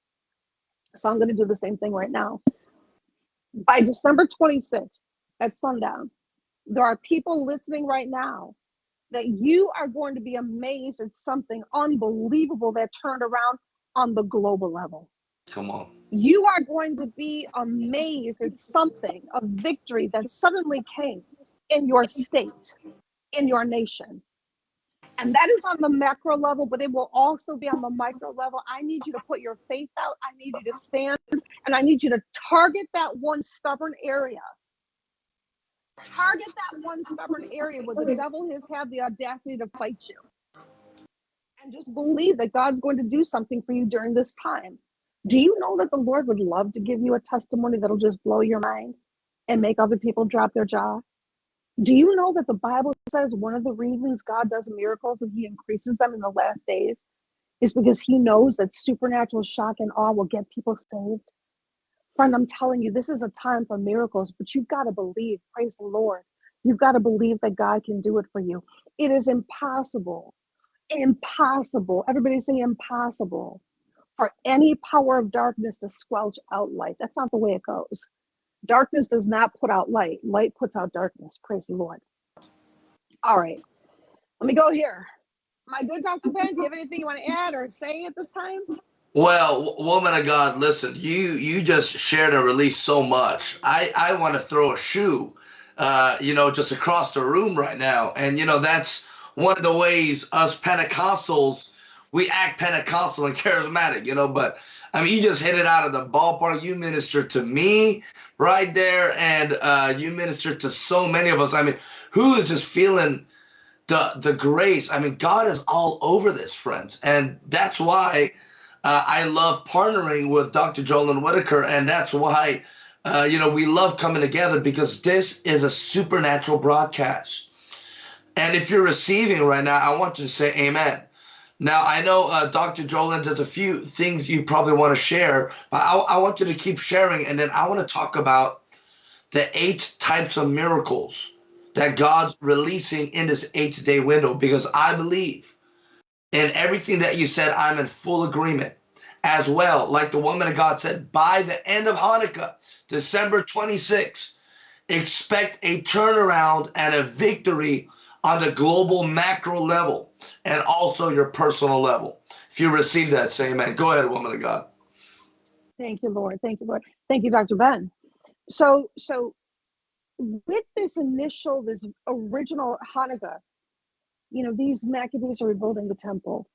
So I'm going to do the same thing right now by December 26th at sundown, there are people listening right now that you are going to be amazed at something unbelievable that turned around on the global level. Come on. You are going to be amazed at something, a victory that suddenly came in your state, in your nation. And that is on the macro level, but it will also be on the micro level. I need you to put your faith out. I need you to stand and I need you to target that one stubborn area. Target that one stubborn area where the devil has had the audacity to fight you. And just believe that God's going to do something for you during this time. Do you know that the Lord would love to give you a testimony that'll just blow your mind and make other people drop their jaw? Do you know that the Bible says one of the reasons God does miracles and he increases them in the last days is because he knows that supernatural shock and awe will get people saved? Friend, I'm telling you, this is a time for miracles, but you've got to believe. Praise the Lord. You've got to believe that God can do it for you. It is impossible, impossible. Everybody say impossible for any power of darkness to squelch out light. That's not the way it goes. Darkness does not put out light, light puts out darkness. Praise the Lord. All right, let me go here. My good Dr. Ben, do you have anything you want to add or say at this time? Well, woman of God, listen, you you just shared and released so much. I I want to throw a shoe, uh, you know, just across the room right now, and you know that's one of the ways us Pentecostals we act Pentecostal and charismatic, you know. But I mean, you just hit it out of the ballpark. You minister to me right there, and uh, you minister to so many of us. I mean, who is just feeling the the grace? I mean, God is all over this, friends, and that's why uh, I love partnering with Dr. Jolyn Whitaker, and that's why. Uh, you know, we love coming together because this is a supernatural broadcast. And if you're receiving right now, I want you to say amen. Now, I know uh, Dr. Jolyn, there's a few things you probably want to share, but I, I want you to keep sharing. And then I want to talk about the eight types of miracles that God's releasing in this eight day window because I believe in everything that you said, I'm in full agreement as well. Like the woman of God said, by the end of Hanukkah, December 26, expect a turnaround and a victory on the global macro level and also your personal level. If you receive that, say amen. Go ahead, woman of God. Thank you, Lord. Thank you, Lord. Thank you, Dr. Ben. So, so with this initial, this original Hanukkah, you know, these Maccabees are rebuilding the temple.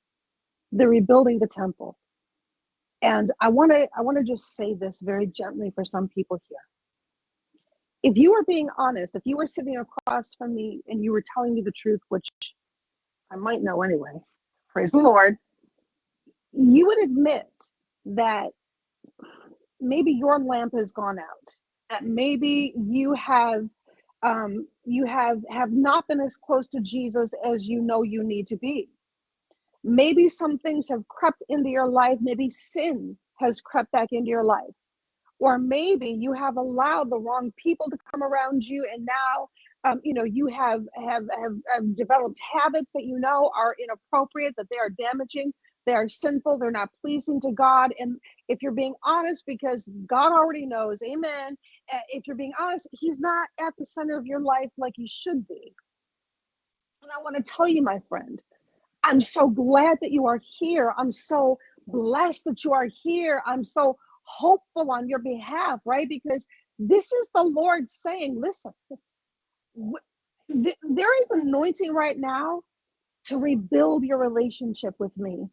They're rebuilding the temple. And I want to I want to just say this very gently for some people here. If you were being honest, if you were sitting across from me and you were telling me the truth, which I might know anyway, praise the Lord, you would admit that maybe your lamp has gone out, that maybe you have um, you have have not been as close to Jesus as you know you need to be. Maybe some things have crept into your life. Maybe sin has crept back into your life. Or maybe you have allowed the wrong people to come around you and now um, you know you have, have have have developed habits that you know are inappropriate that they are damaging they are sinful they're not pleasing to god and if you're being honest because god already knows amen eh, if you're being honest he's not at the center of your life like he should be and i want to tell you my friend I'm so glad that you are here. I'm so blessed that you are here. I'm so hopeful on your behalf, right? Because this is the Lord saying, listen, there is anointing right now to rebuild your relationship with me.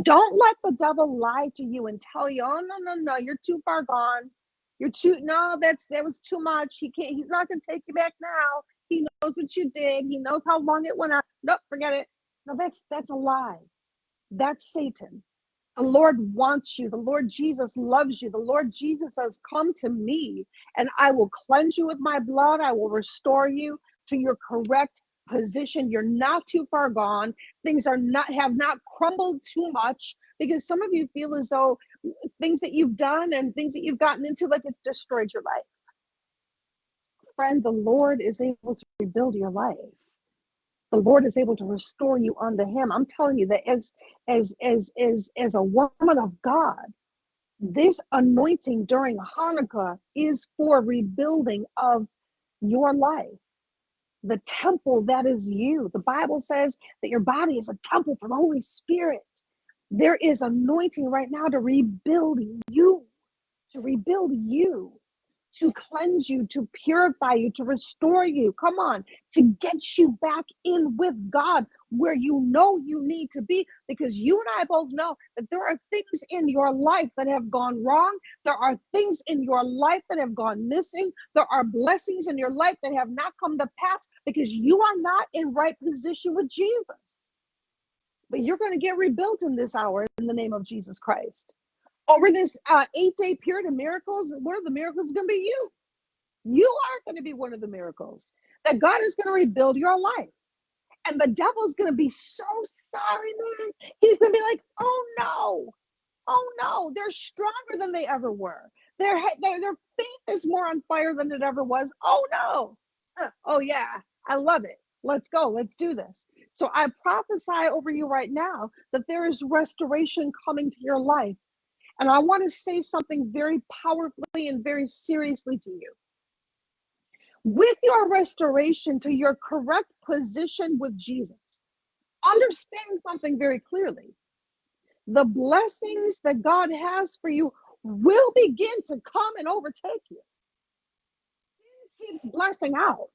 Don't let the devil lie to you and tell you, oh no, no, no, you're too far gone. You're too no, that's that was too much. He can't, he's not gonna take you back now. He knows what you did, he knows how long it went on. Nope, forget it. No, that's that's a lie. That's Satan. The Lord wants you. The Lord Jesus loves you. The Lord Jesus says, Come to me, and I will cleanse you with my blood. I will restore you to your correct position. You're not too far gone. Things are not have not crumbled too much because some of you feel as though things that you've done and things that you've gotten into, like it's destroyed your life. Friend, the Lord is able to rebuild your life the Lord is able to restore you unto him. I'm telling you that as as as as as a woman of God, this anointing during Hanukkah is for rebuilding of your life. The temple that is you. The Bible says that your body is a temple for the Holy Spirit. There is anointing right now to rebuild you, to rebuild you to cleanse you, to purify you, to restore you. Come on, to get you back in with God where you know you need to be. Because you and I both know that there are things in your life that have gone wrong. There are things in your life that have gone missing. There are blessings in your life that have not come to pass because you are not in right position with Jesus. But you're going to get rebuilt in this hour in the name of Jesus Christ over this uh, eight day period of miracles, one of the miracles is going to be you. You are going to be one of the miracles that God is going to rebuild your life. And the devil's going to be so sorry, man. He's going to be like, oh no, oh no, they're stronger than they ever were. Their, their, their faith is more on fire than it ever was. Oh no. Oh yeah, I love it. Let's go. Let's do this. So I prophesy over you right now that there is restoration coming to your life and I want to say something very powerfully and very seriously to you. With your restoration to your correct position with Jesus, understand something very clearly. The blessings that God has for you will begin to come and overtake you. Sin keeps blessing out.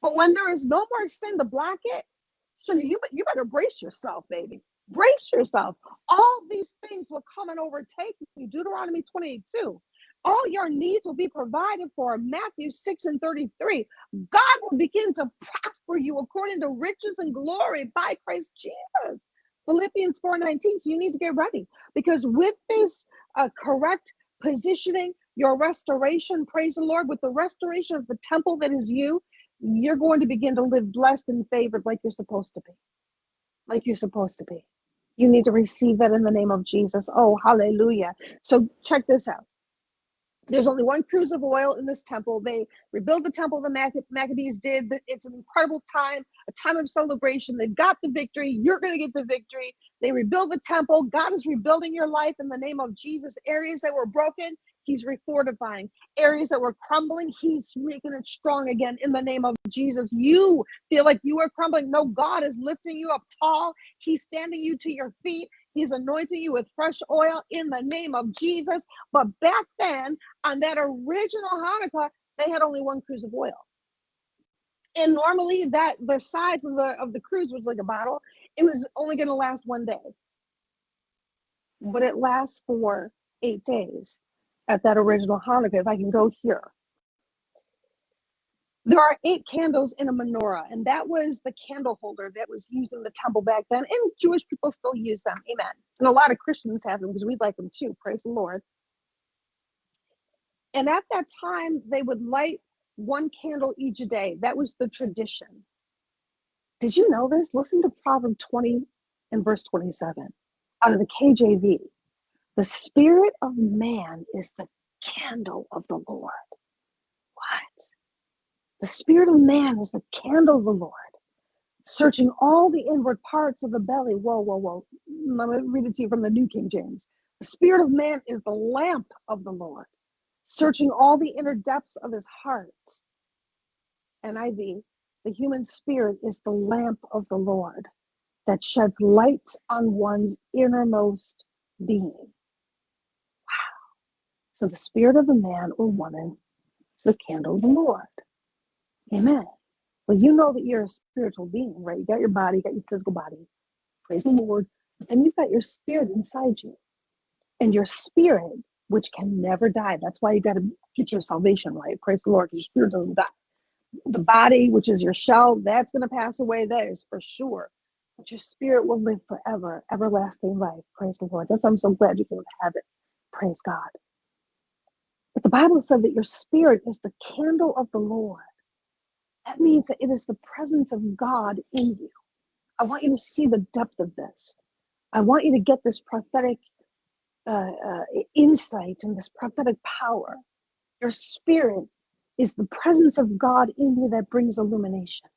But when there is no more sin to block it, you, you better brace yourself, baby. Brace yourself. All these things will come and overtake you. Deuteronomy 28 2. All your needs will be provided for. Matthew 6 and 33. God will begin to prosper you according to riches and glory by Christ Jesus. Philippians 4 19. So you need to get ready because with this uh, correct positioning, your restoration, praise the Lord, with the restoration of the temple that is you, you're going to begin to live blessed and favored like you're supposed to be. Like you're supposed to be. You need to receive that in the name of Jesus. Oh, hallelujah. So check this out. There's only one cruse of oil in this temple. They rebuild the temple the Mac- Maccabees did. It's an incredible time, a time of celebration. They've got the victory. You're going to get the victory. They rebuild the temple. God is rebuilding your life in the name of Jesus. Areas that were broken, He's refortifying. Areas that were crumbling, He's making it strong again in the name of Jesus. You feel like you are crumbling. No, God is lifting you up tall. He's standing you to your feet. He's anointing you with fresh oil in the name of Jesus. But back then, on that original Hanukkah, they had only one cruse of oil. And normally that the size of the of the cruse was like a bottle. It was only going to last one day. But it lasts for eight days at that original Hanukkah. If I can go here. There are eight candles in a menorah, and that was the candle holder that was used in the temple back then. And Jewish people still use them. Amen. And a lot of Christians have them because we'd like them too. Praise the Lord. And at that time, they would light one candle each day. That was the tradition. Did you know this? Listen to Proverb 20 and verse 27 out of the KJV. The spirit of man is the candle of the Lord. What? The spirit of man is the candle of the Lord, searching all the inward parts of the belly. Whoa, whoa, whoa. Let me read it to you from the New King James. The spirit of man is the lamp of the Lord, searching all the inner depths of his heart. And NIV, the human spirit is the lamp of the Lord that sheds light on one's innermost being. So the spirit of a man or woman is the candle of the Lord. Amen. Well, you know that you're a spiritual being, right? You got your body, you got your physical body. Praise the Lord. And you've got your spirit inside you. And your spirit, which can never die. That's why you got to get your salvation right. Praise the Lord, because your spirit doesn't die. The body, which is your shell, that's going to pass away. That is for sure. But your spirit will live forever, everlasting life. Praise the Lord. That's why I'm so glad you're can have it. Praise God. But the Bible said that your spirit is the candle of the Lord. That means that it is the presence of God in you. I want you to see the depth of this. I want you to get this prophetic uh, uh, insight and this prophetic power. Your spirit is the presence of God in you that brings illumination.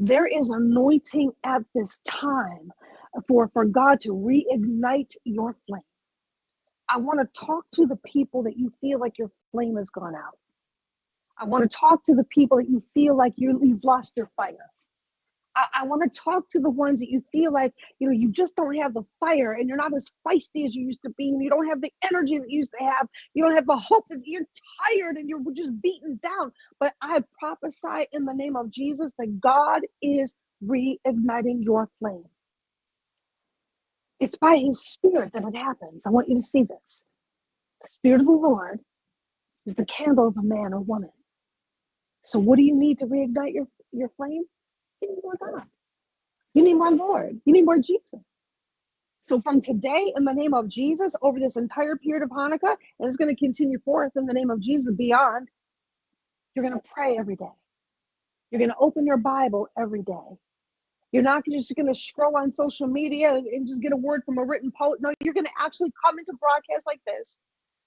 There is anointing at this time for, for God to reignite your flame. I want to talk to the people that you feel like your flame has gone out. I want to talk to the people that you feel like you, you've lost your fire. I, I want to talk to the ones that you feel like you know you just don't have the fire and you're not as feisty as you used to be and you don't have the energy that you used to have you don't have the hope that you're tired and you're just beaten down but i prophesy in the name of jesus that god is reigniting your flame it's by his spirit that it happens i want you to see this the spirit of the lord is the candle of a man or woman so what do you need to reignite your, your flame? You need more God. You need more Lord. You need more Jesus. So from today, in the name of Jesus, over this entire period of Hanukkah, and it's going to continue forth in the name of Jesus beyond, you're going to pray every day. You're going to open your Bible every day. You're not just going to scroll on social media and just get a word from a written poet. No, you're going to actually come into broadcasts like this.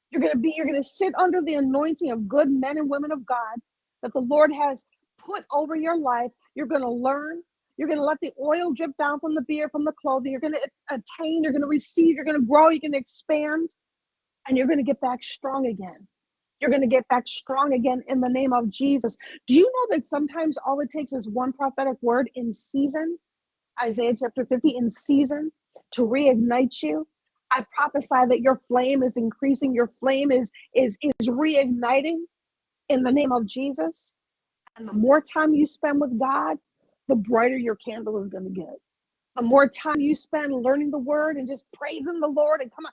You're going to be, you're going to sit under the anointing of good men and women of God that the Lord has put over your life. You're going to learn. You're going to let the oil drip down from the beard, from the clothing. You're going to attain. You're going to receive. You're going to grow. You're going to expand. And you're going to get back strong again. You're going to get back strong again in the name of Jesus. Do you know that sometimes all it takes is one prophetic word in season? Isaiah chapter 50 in season to reignite you. I prophesy that your flame is increasing, your flame is is is reigniting in the name of Jesus. And the more time you spend with God, the brighter your candle is going to get. The more time you spend learning the word and just praising the Lord and come on,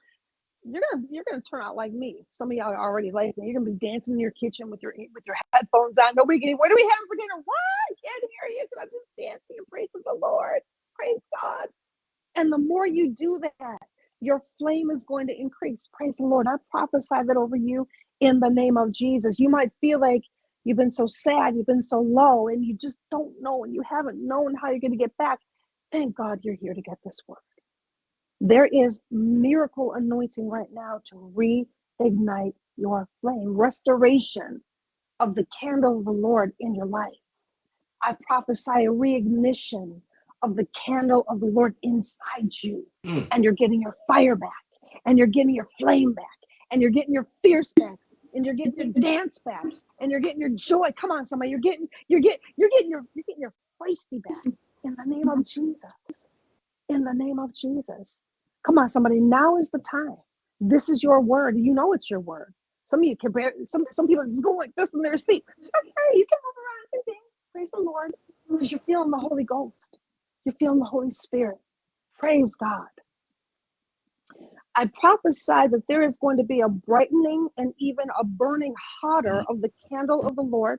you're gonna you're gonna turn out like me. Some of y'all are already like me. You're gonna be dancing in your kitchen with your with your headphones on. Nobody can. What do we have for dinner? What? I can't hear you because I'm just dancing and praising the Lord. Praise God. And the more you do that, your flame is going to increase. Praise the Lord. I prophesy that over you in the name of Jesus. You might feel like You've been so sad, you've been so low, and you just don't know, and you haven't known how you're going to get back. Thank God you're here to get this word. There is miracle anointing right now to reignite your flame, restoration of the candle of the Lord in your life. I prophesy a reignition of the candle of the Lord inside you, mm. and you're getting your fire back, and you're getting your flame back, and you're getting your fierce back, and you're getting your dance back, and you're getting your joy. Come on, somebody, you're getting, you're getting, you're getting your, you're getting your feisty back in the name of Jesus. In the name of Jesus. Come on, somebody. Now is the time. This is your word. You know it's your word. Some of you can bear, some some people just go like this in their seat. Okay, you can move around and things. Praise the Lord. Because you're feeling the Holy Ghost. You're feeling the Holy Spirit. Praise God. I prophesy that there is going to be a brightening and even a burning hotter mm. of the candle of the Lord.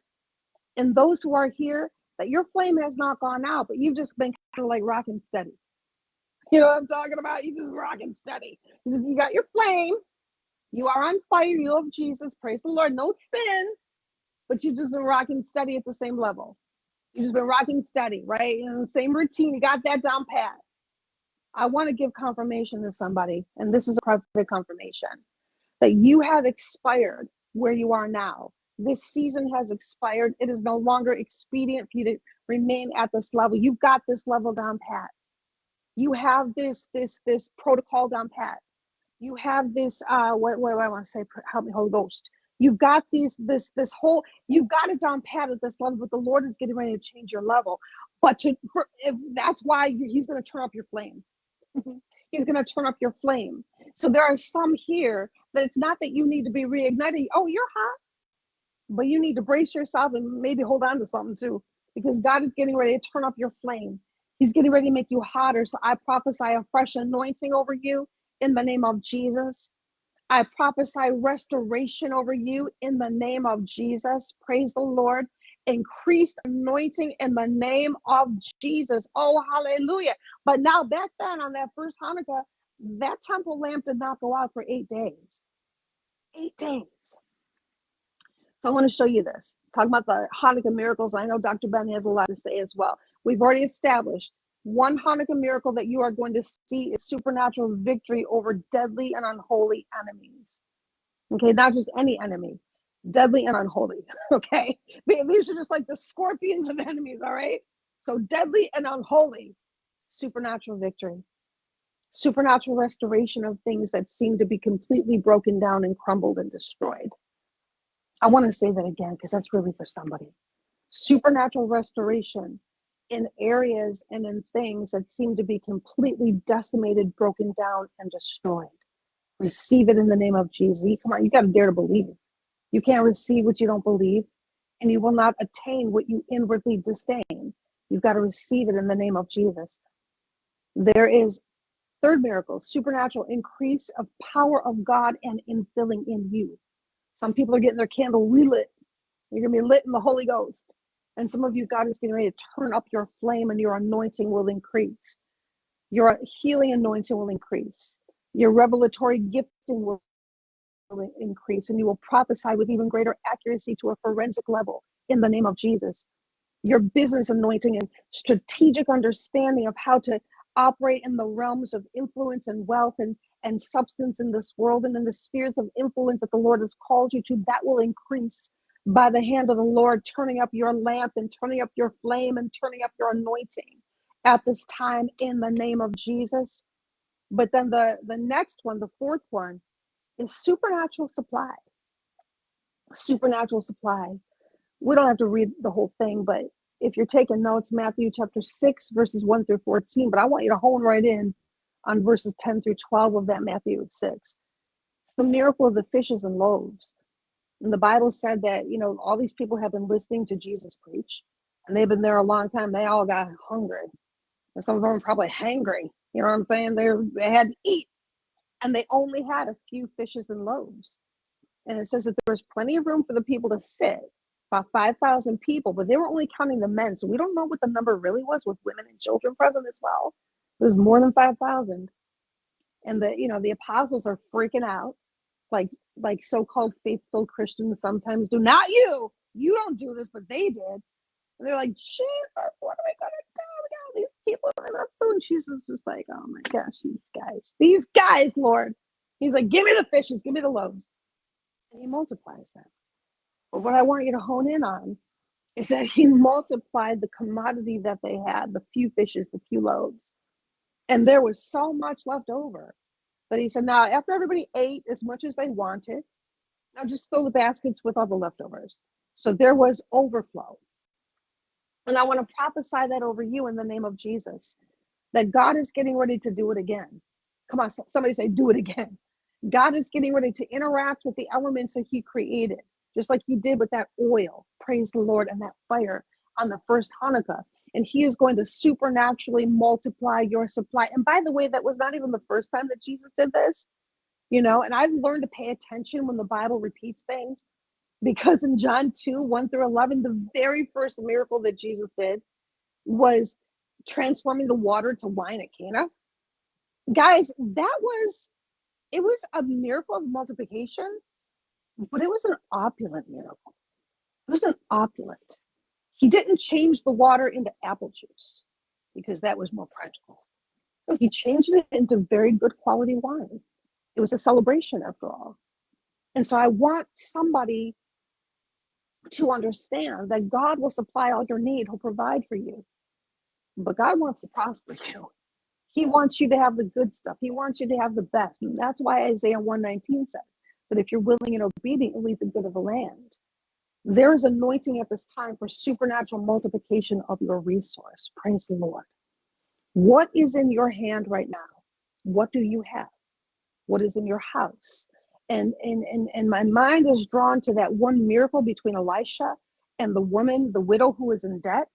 And those who are here, that your flame has not gone out, but you've just been kind of like rocking steady. You know what I'm talking about? You just rocking steady. You, just, you got your flame. You are on fire. You love Jesus. Praise the Lord. No sin, but you've just been rocking steady at the same level. You've just been rocking steady, right? In the same routine. You got that down pat. I want to give confirmation to somebody, and this is a private confirmation that you have expired where you are now. This season has expired. It is no longer expedient for you to remain at this level. You've got this level down pat. You have this this this protocol down pat. You have this uh what what do I want to say? Help me, Holy Ghost. You've got these this this whole you've got it down pat at this level, but the Lord is getting ready to change your level. But to, for, if, that's why He's going to turn up your flame. he's going to turn up your flame. So there are some here that it's not that you need to be reignited. Oh, you're hot, but you need to brace yourself and maybe hold on to something too, because God is getting ready to turn up your flame. He's getting ready to make you hotter. So I prophesy a fresh anointing over you in the name of Jesus. I prophesy restoration over you in the name of Jesus. Praise the Lord. Increased anointing in the name of Jesus. Oh, hallelujah. But now, back then on that first Hanukkah, that temple lamp did not go out for eight days. Eight days. So I want to show you this. Talking about the Hanukkah miracles. I know Dr. Ben has a lot to say as well. We've already established one Hanukkah miracle that you are going to see is supernatural victory over deadly and unholy enemies. Okay, not just any enemy, deadly and unholy. Okay, these are just like the scorpions of enemies. All right, so deadly and unholy, supernatural victory, supernatural restoration of things that seem to be completely broken down and crumbled and destroyed. I want to say that again because that's really for somebody. Supernatural restoration in areas and in things that seem to be completely decimated, broken down, and destroyed. Receive it in the name of Jesus. Come on, you got to dare to believe. You can't receive what you don't believe, and you will not attain what you inwardly disdain. You've got to receive it in the name of Jesus. There is third miracle, supernatural increase of power of God and infilling in you. Some people are getting their candle relit. You're gonna be lit in the Holy Ghost. And some of you, God is getting ready to turn up your flame and your anointing will increase. Your healing anointing will increase. Your revelatory gifting will increase. And you will prophesy with even greater accuracy to a forensic level in the name of Jesus. Your business anointing and strategic understanding of how to operate in the realms of influence and wealth and, and substance in this world and in the spheres of influence that the Lord has called you to, that will increase by the hand of the Lord, turning up your lamp and turning up your flame and turning up your anointing at this time in the name of Jesus. But then the, the next one, the fourth one, is supernatural supply. Supernatural supply. We don't have to read the whole thing, but if you're taking notes, Matthew chapter 6, verses 1 through 14, but I want you to hone right in on verses 10 through 12 of that Matthew 6. It's the miracle of the fishes and loaves. And the Bible said that, you know, all these people have been listening to Jesus preach and they've been there a long time. They all got hungry. And some of them are probably hangry. You know what I'm saying? They they had to eat. And they only had a few fishes and loaves. And it says that there was plenty of room for the people to sit, about 5,000 people, but they were only counting the men. So we don't know what the number really was with women and children present as well. It was more than 5,000. And the, you know, the apostles are freaking out like like so-called faithful Christians sometimes do. Not you. You don't do this, but they did. And they're like, shit, uh, what am I gonna do? We got all these people in our food. And Jesus just like, oh my gosh, these guys, these guys, Lord. He's like, give me the fishes, give me the loaves. And he multiplies them. But what I want you to hone in on is that he multiplied the commodity that they had, the few fishes, the few loaves. And there was so much left over that he said, now after everybody ate as much as they wanted, now just fill the baskets with all the leftovers. So there was overflow. And I want to prophesy that over you in the name of Jesus, that God is getting ready to do it again. Come on, somebody say, do it again. God is getting ready to interact with the elements that He created, just like He did with that oil, praise the Lord, and that fire on the first Hanukkah. And He is going to supernaturally multiply your supply. And by the way, that was not even the first time that Jesus did this, you know. And I've learned to pay attention when the Bible repeats things because in John 2 1 through 11, the very first miracle that Jesus did was transforming the water to wine at Cana. Guys, that was it was a miracle of multiplication, but it was an opulent miracle. It was an opulent. He didn't change the water into apple juice because that was more practical. No, he changed it into very good quality wine. It was a celebration after all. And so I want somebody to understand that God will supply all your need, He'll provide for you. But God wants to prosper you. He wants you to have the good stuff. He wants you to have the best. And that's why Isaiah 119 says that if you're willing and obedient, you'll eat the good of the land. There is anointing at this time for supernatural multiplication of your resource. Praise the Lord. What is in your hand right now? What do you have? What is in your house? And and and, and my mind is drawn to that one miracle between Elisha and the woman, the widow who was in debt.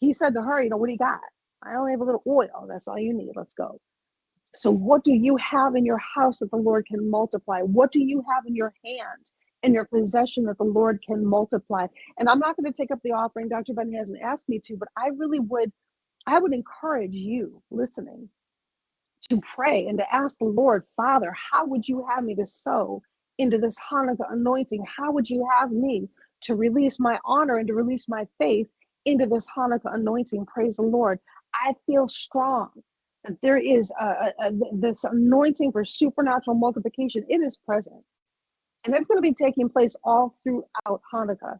He said to her, you know, what do you got? I only have a little oil. That's all you need. Let's go. So, what do you have in your house that the Lord can multiply? What do you have in your hand, in your possession that the Lord can multiply? And I'm not going to take up the offering. Dr. Ben hasn't asked me to, but I really would, I would encourage you listening to pray and to ask the Lord, Father, how would you have me to sow into this Hanukkah anointing? How would you have me to release my honor and to release my faith into this Hanukkah anointing? Praise the Lord. I feel strong that there is a, a, a, this anointing for supernatural multiplication. It is present. And that's going to be taking place all throughout Hanukkah.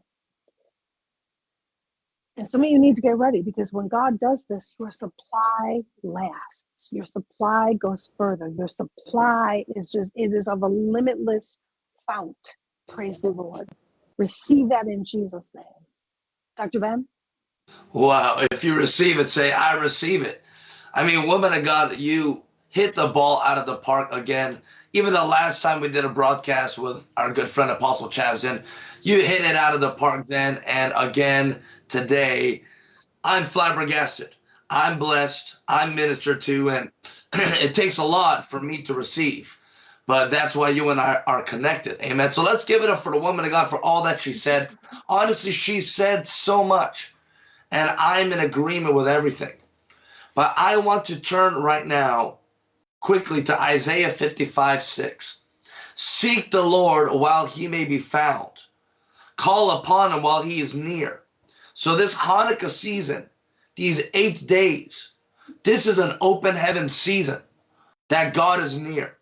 And some of you need to get ready because when God does this, your supply lasts. Your supply goes further. Your supply is just, it is of a limitless fount. Praise the Lord. Receive that in Jesus' name. Dr. Ben? Wow. If you receive it, say, I receive it. I mean, woman of God, you hit the ball out of the park again. Even the last time we did a broadcast with our good friend Apostle Chazden, you hit it out of the park then. And again today, I'm flabbergasted. I'm blessed. I'm ministered to. And it takes a lot for me to receive. But that's why you and I are connected. Amen. So let's give it up for the woman of God for all that she said. Honestly, she said so much and I'm in agreement with everything. But I want to turn right now quickly to Isaiah 55 6. Seek the Lord while he may be found, call upon him while he is near. So, this Hanukkah season, these eight days, this is an open heaven season that God is near.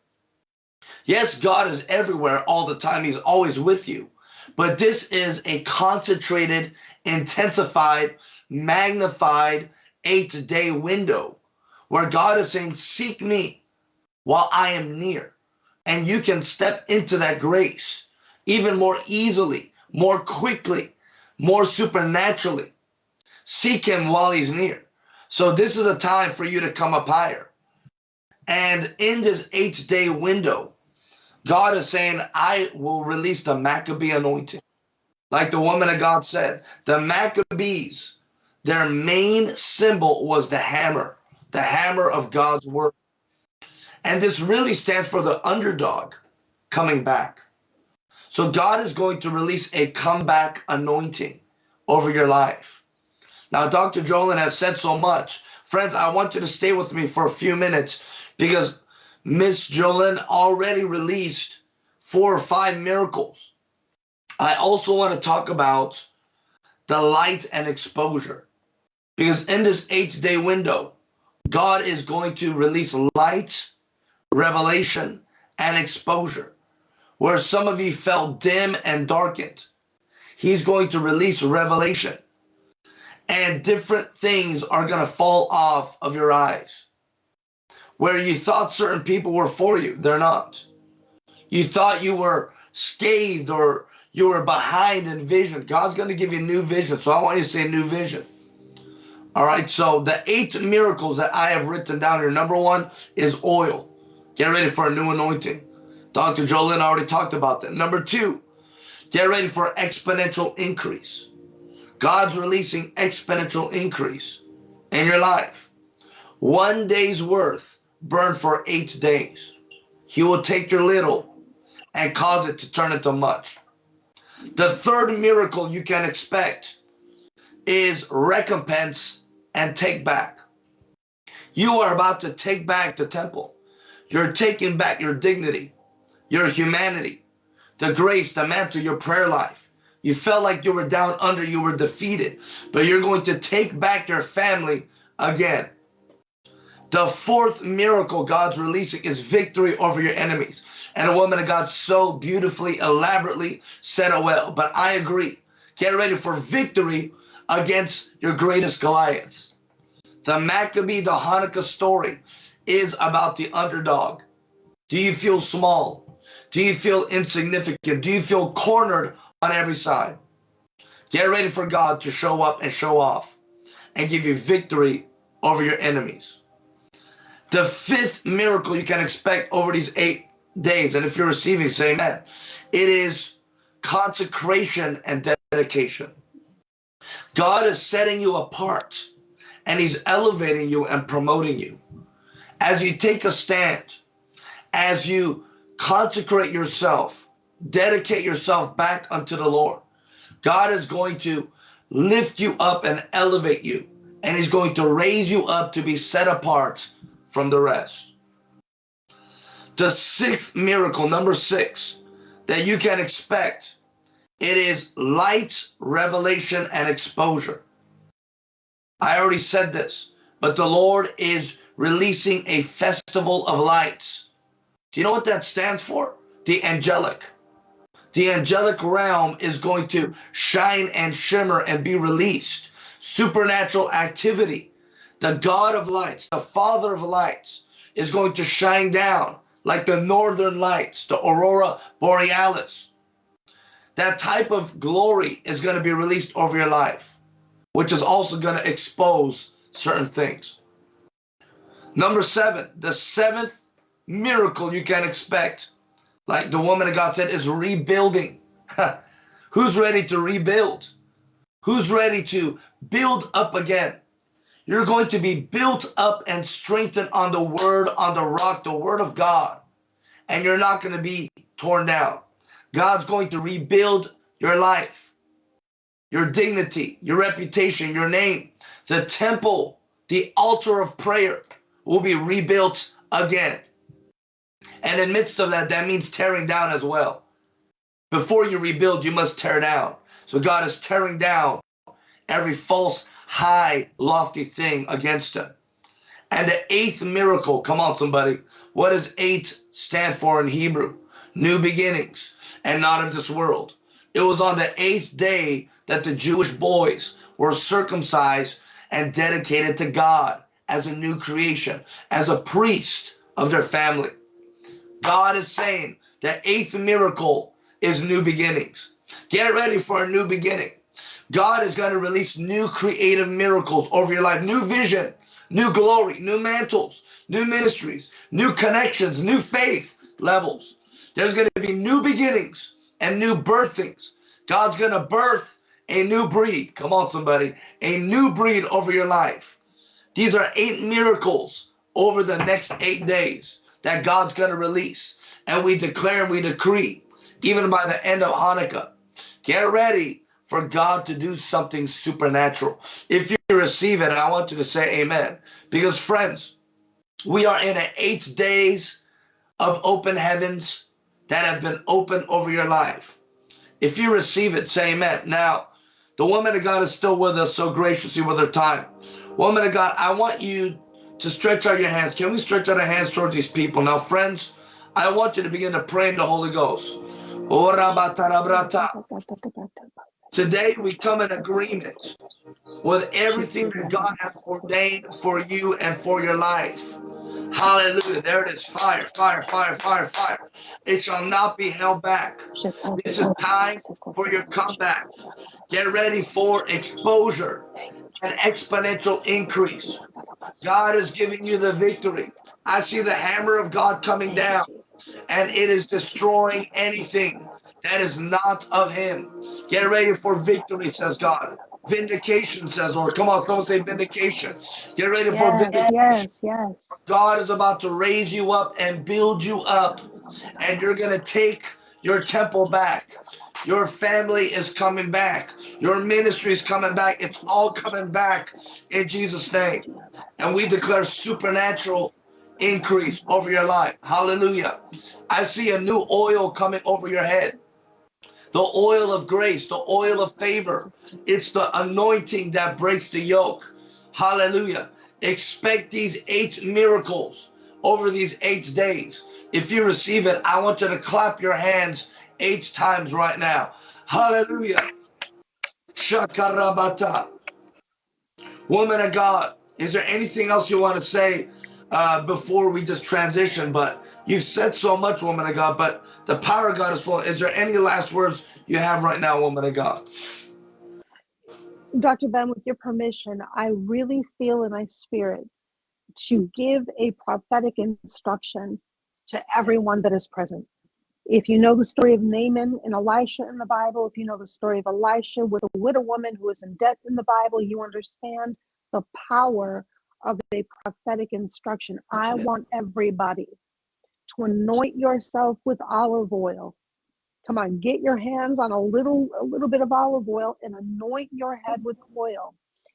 Yes, God is everywhere all the time, He's always with you. But this is a concentrated, intensified, magnified eight day window where God is saying, Seek me while I am near. And you can step into that grace even more easily, more quickly, more supernaturally. Seek Him while He's near. So, this is a time for you to come up higher. And in this eight day window, God is saying, I will release the Maccabee anointing. Like the woman of God said, the Maccabees their main symbol was the hammer, the hammer of God's word. And this really stands for the underdog coming back. So God is going to release a comeback anointing over your life. Now, Dr. Jolin has said so much. Friends, I want you to stay with me for a few minutes because Miss Jolin already released four or five miracles. I also want to talk about the light and exposure. Because in this eight day window, God is going to release light, revelation, and exposure. Where some of you felt dim and darkened, He's going to release revelation. And different things are going to fall off of your eyes. Where you thought certain people were for you, they're not. You thought you were scathed or you were behind in vision. God's going to give you new vision. So I want you to say new vision. All right. So the eight miracles that I have written down here. Number one is oil. Get ready for a new anointing. Dr. Jolyn already talked about that. Number two, get ready for exponential increase. God's releasing exponential increase in your life. One day's worth burned for eight days. He will take your little and cause it to turn into much. The third miracle you can expect is recompense and take back. You are about to take back the temple. You're taking back your dignity, your humanity, the grace, the mantle, your prayer life. You felt like you were down under, you were defeated, but you're going to take back your family again. The fourth miracle God's releasing is victory over your enemies. And a woman of God so beautifully, elaborately said it well. But I agree. Get ready for victory against your greatest Goliaths. The Maccabee, the Hanukkah story is about the underdog. Do you feel small? Do you feel insignificant? Do you feel cornered on every side? Get ready for God to show up and show off and give you victory over your enemies. The fifth miracle you can expect over these eight days, and if you're receiving, say amen. It is consecration and dedication. God is setting you apart and he's elevating you and promoting you. As you take a stand, as you consecrate yourself, dedicate yourself back unto the Lord, God is going to lift you up and elevate you. And he's going to raise you up to be set apart from the rest. The sixth miracle, number six, that you can expect, it is light, revelation, and exposure. I already said this, but the Lord is releasing a festival of lights. Do you know what that stands for? The angelic. The angelic realm is going to shine and shimmer and be released. Supernatural activity. The God of lights, the Father of lights, is going to shine down like the northern lights, the aurora borealis. That type of glory is going to be released over your life, which is also going to expose certain things. Number seven, the seventh miracle you can expect, like the woman of God said, is rebuilding. Who's ready to rebuild? Who's ready to build up again? You're going to be built up and strengthened on the word, on the rock, the word of God. And you're not going to be torn down. God's going to rebuild your life, your dignity, your reputation, your name. The temple, the altar of prayer will be rebuilt again. And in midst of that, that means tearing down as well. Before you rebuild, you must tear down. So God is tearing down every false high, lofty thing against him. And the eighth miracle, come on, somebody. What does eight stand for in Hebrew? New beginnings and not of this world. It was on the eighth day that the Jewish boys were circumcised and dedicated to God as a new creation, as a priest of their family. God is saying the eighth miracle is new beginnings. Get ready for a new beginning. God is going to release new creative miracles over your life, new vision, new glory, new mantles, new ministries, new connections, new faith levels. There's going to be new beginnings and new birthings. God's going to birth a new breed. Come on, somebody. A new breed over your life. These are eight miracles over the next eight days that God's going to release. And we declare and we decree, even by the end of Hanukkah, get ready for God to do something supernatural. If you receive it, I want you to say amen. Because friends, we are in eight days of open heavens that have been open over your life. If you receive it, say amen. Now, The woman of God is still with us so graciously with her time. Woman of God, I want you to stretch out your hands. Can we stretch out our hands towards these people? Now, friends, I want you to begin to pray in the Holy Ghost. Today, we come in agreement with everything that God has ordained for you and for your life. Hallelujah. There it is. Fire, fire, fire, fire, fire. It shall not be held back. This is time for your comeback. Get ready for exposure and exponential increase. God is giving you the victory. I see the hammer of God coming down and it is destroying anything that is not of him. Get ready for victory, says God. Vindication, says Lord. Come on, someone say vindication. Get ready yes, for vindication. Yes, yes. God is about to raise you up and build you up, and you're going to take your temple back. Your family is coming back. Your ministry is coming back. It's all coming back in Jesus' name. And we declare supernatural increase over your life. Hallelujah. I see a new oil coming over your head the oil of grace, the oil of favor. It's the anointing that breaks the yoke. Hallelujah. Expect these eight miracles over these eight days. If you receive it, I want you to clap your hands eight times right now. Hallelujah. Shakarabata. Woman of God, is there anything else you want to say uh, before we just transition? But you've said so much, woman of God, but the power of God is full. Is there any last words you have right now, woman of God? Dr. Ben, with your permission, I really feel in my spirit to give a prophetic instruction to everyone that is present. If you know the story of Naaman and Elisha in the Bible, if you know the story of Elisha with a widow woman who is in debt in the Bible, you understand the power of a prophetic instruction. I want everybody to anoint yourself with olive oil. Come on, get your hands on a little a little bit of olive oil and anoint your head with oil.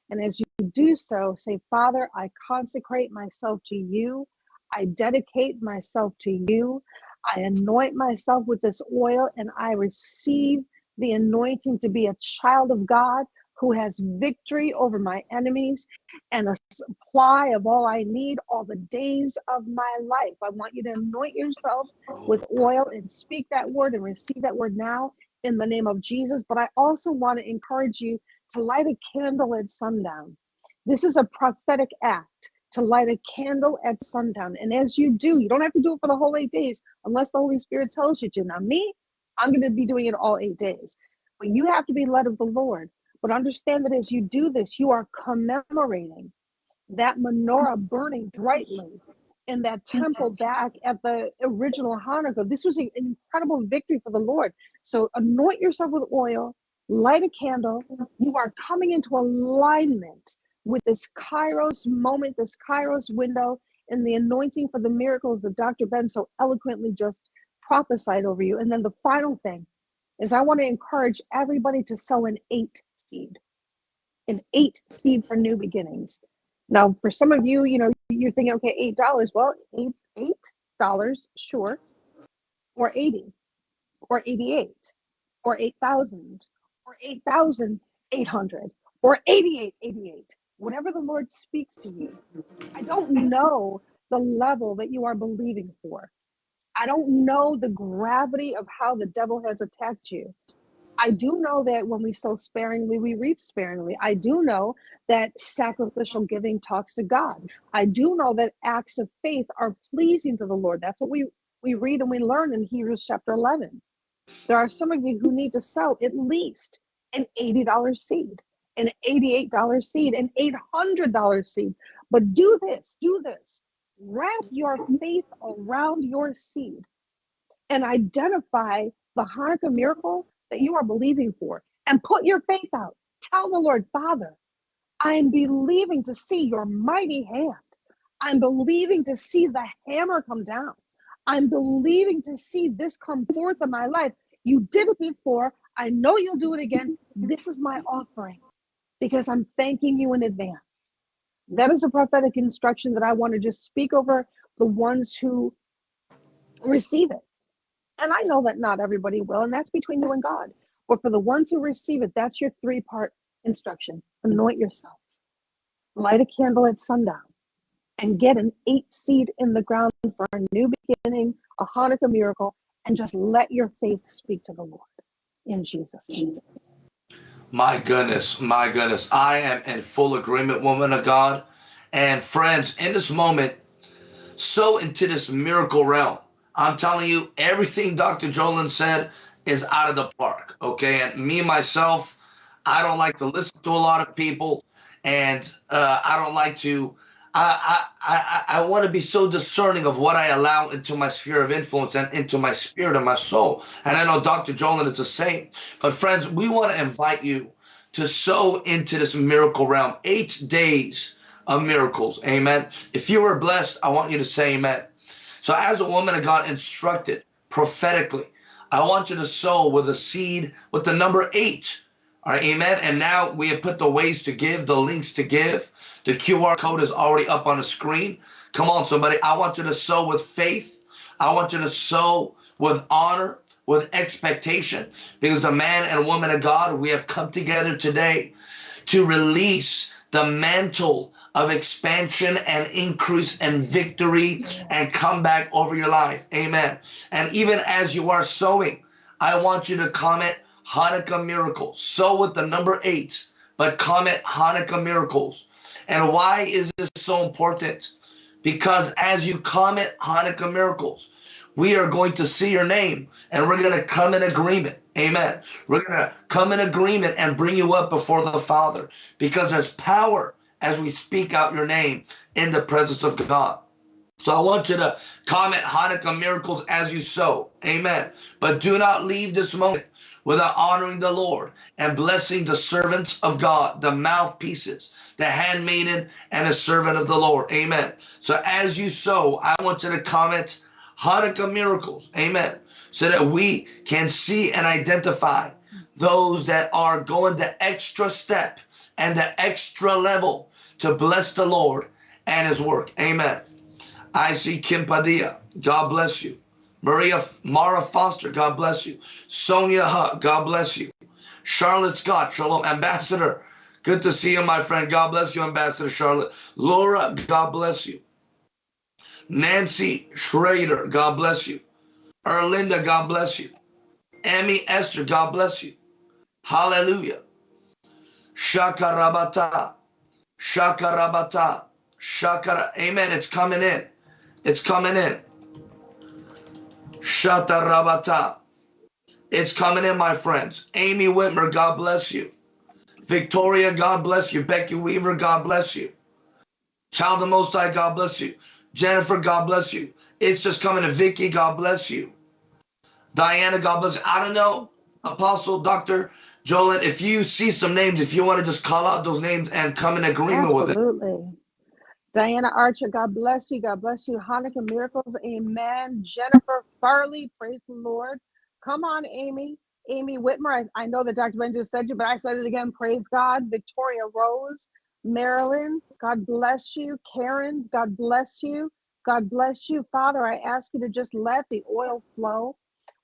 And as you do so, say, Father, I consecrate myself to you. I dedicate myself to you. I anoint myself with this oil and I receive the anointing to be a child of God who has victory over my enemies and a supply of all I need all the days of my life. I want you to anoint yourself with oil and speak that word and receive that word now in the name of Jesus. But I also want to encourage you to light a candle at sundown. This is a prophetic act to light a candle at sundown. And as you do, you don't have to do it for the whole eight days unless the Holy Spirit tells you to. Now, me, I'm going to be doing it all eight days. But you have to be led of the Lord. But understand that as you do this, you are commemorating that menorah burning brightly in that temple back at the original Hanukkah. This was an incredible victory for the Lord. So anoint yourself with oil, light a candle. You are coming into alignment with this Kairos moment, this Kairos window, and the anointing for the miracles that Dr. Ben so eloquently just prophesied over you. And then the final thing is I want to encourage everybody to sow an eight seed, an eight seed for new beginnings. Now, for some of you, you know, you're thinking, okay, eight dollars. Well, eight eight dollars, sure, or eighty, or eighty-eight, or eight thousand, or eight thousand eight hundred, or eighty-eight, eighty-eight. Whatever the Lord speaks to you. I don't know the level that you are believing for. I don't know the gravity of how the devil has attacked you. I do know that when we sow sparingly, we reap sparingly. I do know that sacrificial giving talks to God. I do know that acts of faith are pleasing to the Lord. That's what we, we read and we learn in Hebrews chapter 11. There are some of you who need to sow at least an $80 seed, an $88 seed, an $800 seed. But do this, do this. Wrap your faith around your seed and identify the Hanukkah miracle that you are believing for and put your faith out. Tell the Lord, Father, I'm believing to see your mighty hand. I'm believing to see the hammer come down. I'm believing to see this come forth in my life. You did it before. I know you'll do it again. This is my offering because I'm thanking you in advance. That is a prophetic instruction that I want to just speak over the ones who receive it. And I know that not everybody will, and that's between you and God. But for the ones who receive it, that's your three part instruction anoint yourself, light a candle at sundown, and get an eight seed in the ground for a new beginning, a Hanukkah miracle, and just let your faith speak to the Lord in Jesus' name. My goodness, my goodness. I am in full agreement, woman of God. And friends, in this moment, so into this miracle realm. I'm telling you, everything Dr. Jolin said is out of the park. Okay. And me, myself, I don't like to listen to a lot of people. And uh, I don't like to I I I, I want to be so discerning of what I allow into my sphere of influence and into my spirit and my soul. And I know Dr. Jolin is the same. But friends, we want to invite you to sow into this miracle realm. Eight days of miracles. Amen. If you were blessed, I want you to say amen. So as a woman of God instructed prophetically, I want you to sow with a seed with the number eight. All right, amen. And now we have put the ways to give, the links to give. The QR code is already up on the screen. Come on, somebody. I want you to sow with faith. I want you to sow with honor, with expectation, because the man and woman of God, we have come together today to release the mantle of expansion and increase and victory and comeback over your life. Amen. And even as you are sowing, I want you to comment Hanukkah miracles. Sow with the number eight, but comment Hanukkah miracles. And why is this so important? Because as you comment Hanukkah miracles, we are going to see your name and we're going to come in agreement. Amen. We're going to come in agreement and bring you up before the Father because there's power as we speak out your name in the presence of God. So I want you to comment Hanukkah miracles as you sow. Amen. But do not leave this moment without honoring the Lord and blessing the servants of God, the mouthpieces, the handmaiden, and a servant of the Lord. Amen. So as you sow, I want you to comment Hanukkah miracles. Amen. So that we can see and identify those that are going the extra step and the extra level to bless the Lord and his work. Amen. I see Kim Padilla. God bless you. Maria Mara Foster, God bless you. Sonia Hutt, God bless you. Charlotte Scott, Shalom. Ambassador, good to see you, my friend. God bless you, Ambassador Charlotte. Laura, God bless you. Nancy Schrader, God bless you. Erlinda, God bless you. Emmy Esther, God bless you. Hallelujah. Shakarabata. Shakarabata. Shakara. Amen. It's coming in. It's coming in. Shatarabata. It's coming in, my friends. Amy Whitmer, God bless you. Victoria, God bless you. Becky Weaver, God bless you. Child of the Most High, God bless you. Jennifer, God bless you. It's just coming to Vicky, God bless you. Diana, God bless you. I don't know, Apostle, Doctor, Jolin, if you see some names, if you want to just call out those names and come in agreement with it. Absolutely. Diana Archer, God bless you. God bless you. Hanukkah miracles, amen. Jennifer Farley, praise the Lord. Come on, Amy. Amy Whitmer, I, I know that Dr. Ben just said you, but I said it again. Praise God. Victoria Rose, Marilyn, God bless you. Karen, God bless you. God bless you. Father, I ask you to just let the oil flow.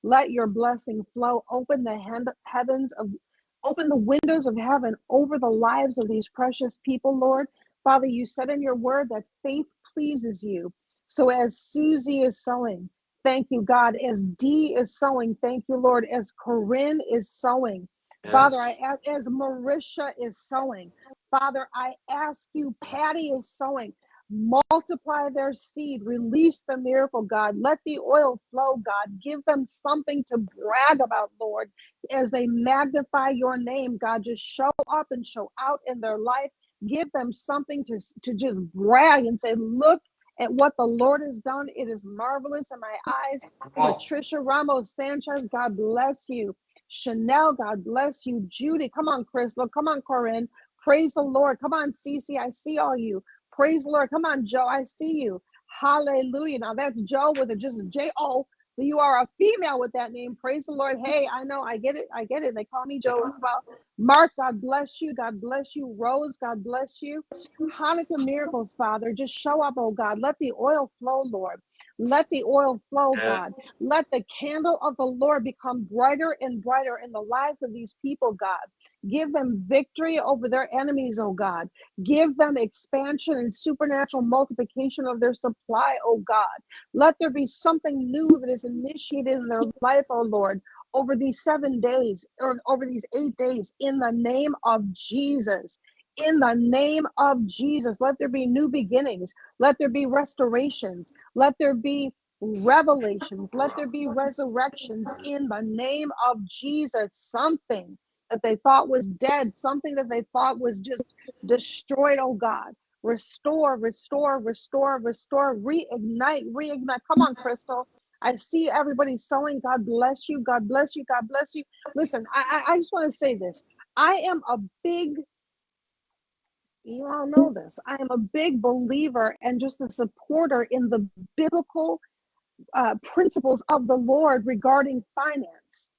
Let your blessing flow. Open the hand, heavens of, open the windows of heaven over the lives of these precious people, Lord. Father, you said in your word that faith pleases you. So as Susie is sowing, thank you, God. As Dee is sowing, thank you, Lord. As Corinne is sowing. Father, I ask, as Marisha is sowing, Father, I ask you, Patty is sowing, multiply their seed, release the miracle, God. Let the oil flow, God. Give them something to brag about, Lord, as they magnify your name, God. Just show up and show out in their life. Give them something to, to just brag and say, look at what the Lord has done. It is marvelous in my eyes. On. Patricia Ramos Sanchez, God bless you. Chanel, God bless you. Judy, come on, Crystal. Come on, Corinne. Praise the Lord. Come on, Cece. I see all you. Praise the Lord. Come on, Joe. I see you. Hallelujah. Now that's Joe with a just a J O. So you are a female with that name. Praise the Lord. Hey, I know. I get it. I get it. They call me Joe as well. Mark, God bless you. God bless you. Rose, God bless you. Hanukkah miracles, Father. Just show up, oh God. Let the oil flow, Lord. Let the oil flow. God. Let the candle of the Lord become brighter and brighter in the lives of these people, God. Give them victory over their enemies, oh God. Give them expansion and supernatural multiplication of their supply, oh God. Let there be something new that is initiated in their life, oh Lord, over these seven days or over these eight days in the name of Jesus. In the name of Jesus, let there be new beginnings. Let there be restorations. Let there be revelations. Let there be resurrections in the name of Jesus. Something that they thought was dead, something that they thought was just destroyed, oh God. Restore, restore, restore, restore, reignite, reignite. Come on, Crystal. I see everybody sowing. God bless you. God bless you. God bless you. Listen, I, I, I just want to say this. I am a big, you all know this. I am a big believer and just a supporter in the biblical uh, principles of the Lord regarding finance.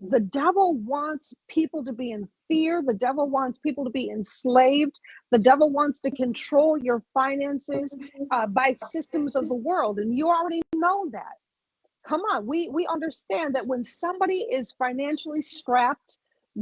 The devil wants people to be in fear. The devil wants people to be enslaved. The devil wants to control your finances uh, by systems of the world. And you already know that. Come on, we, we understand that when somebody is financially strapped,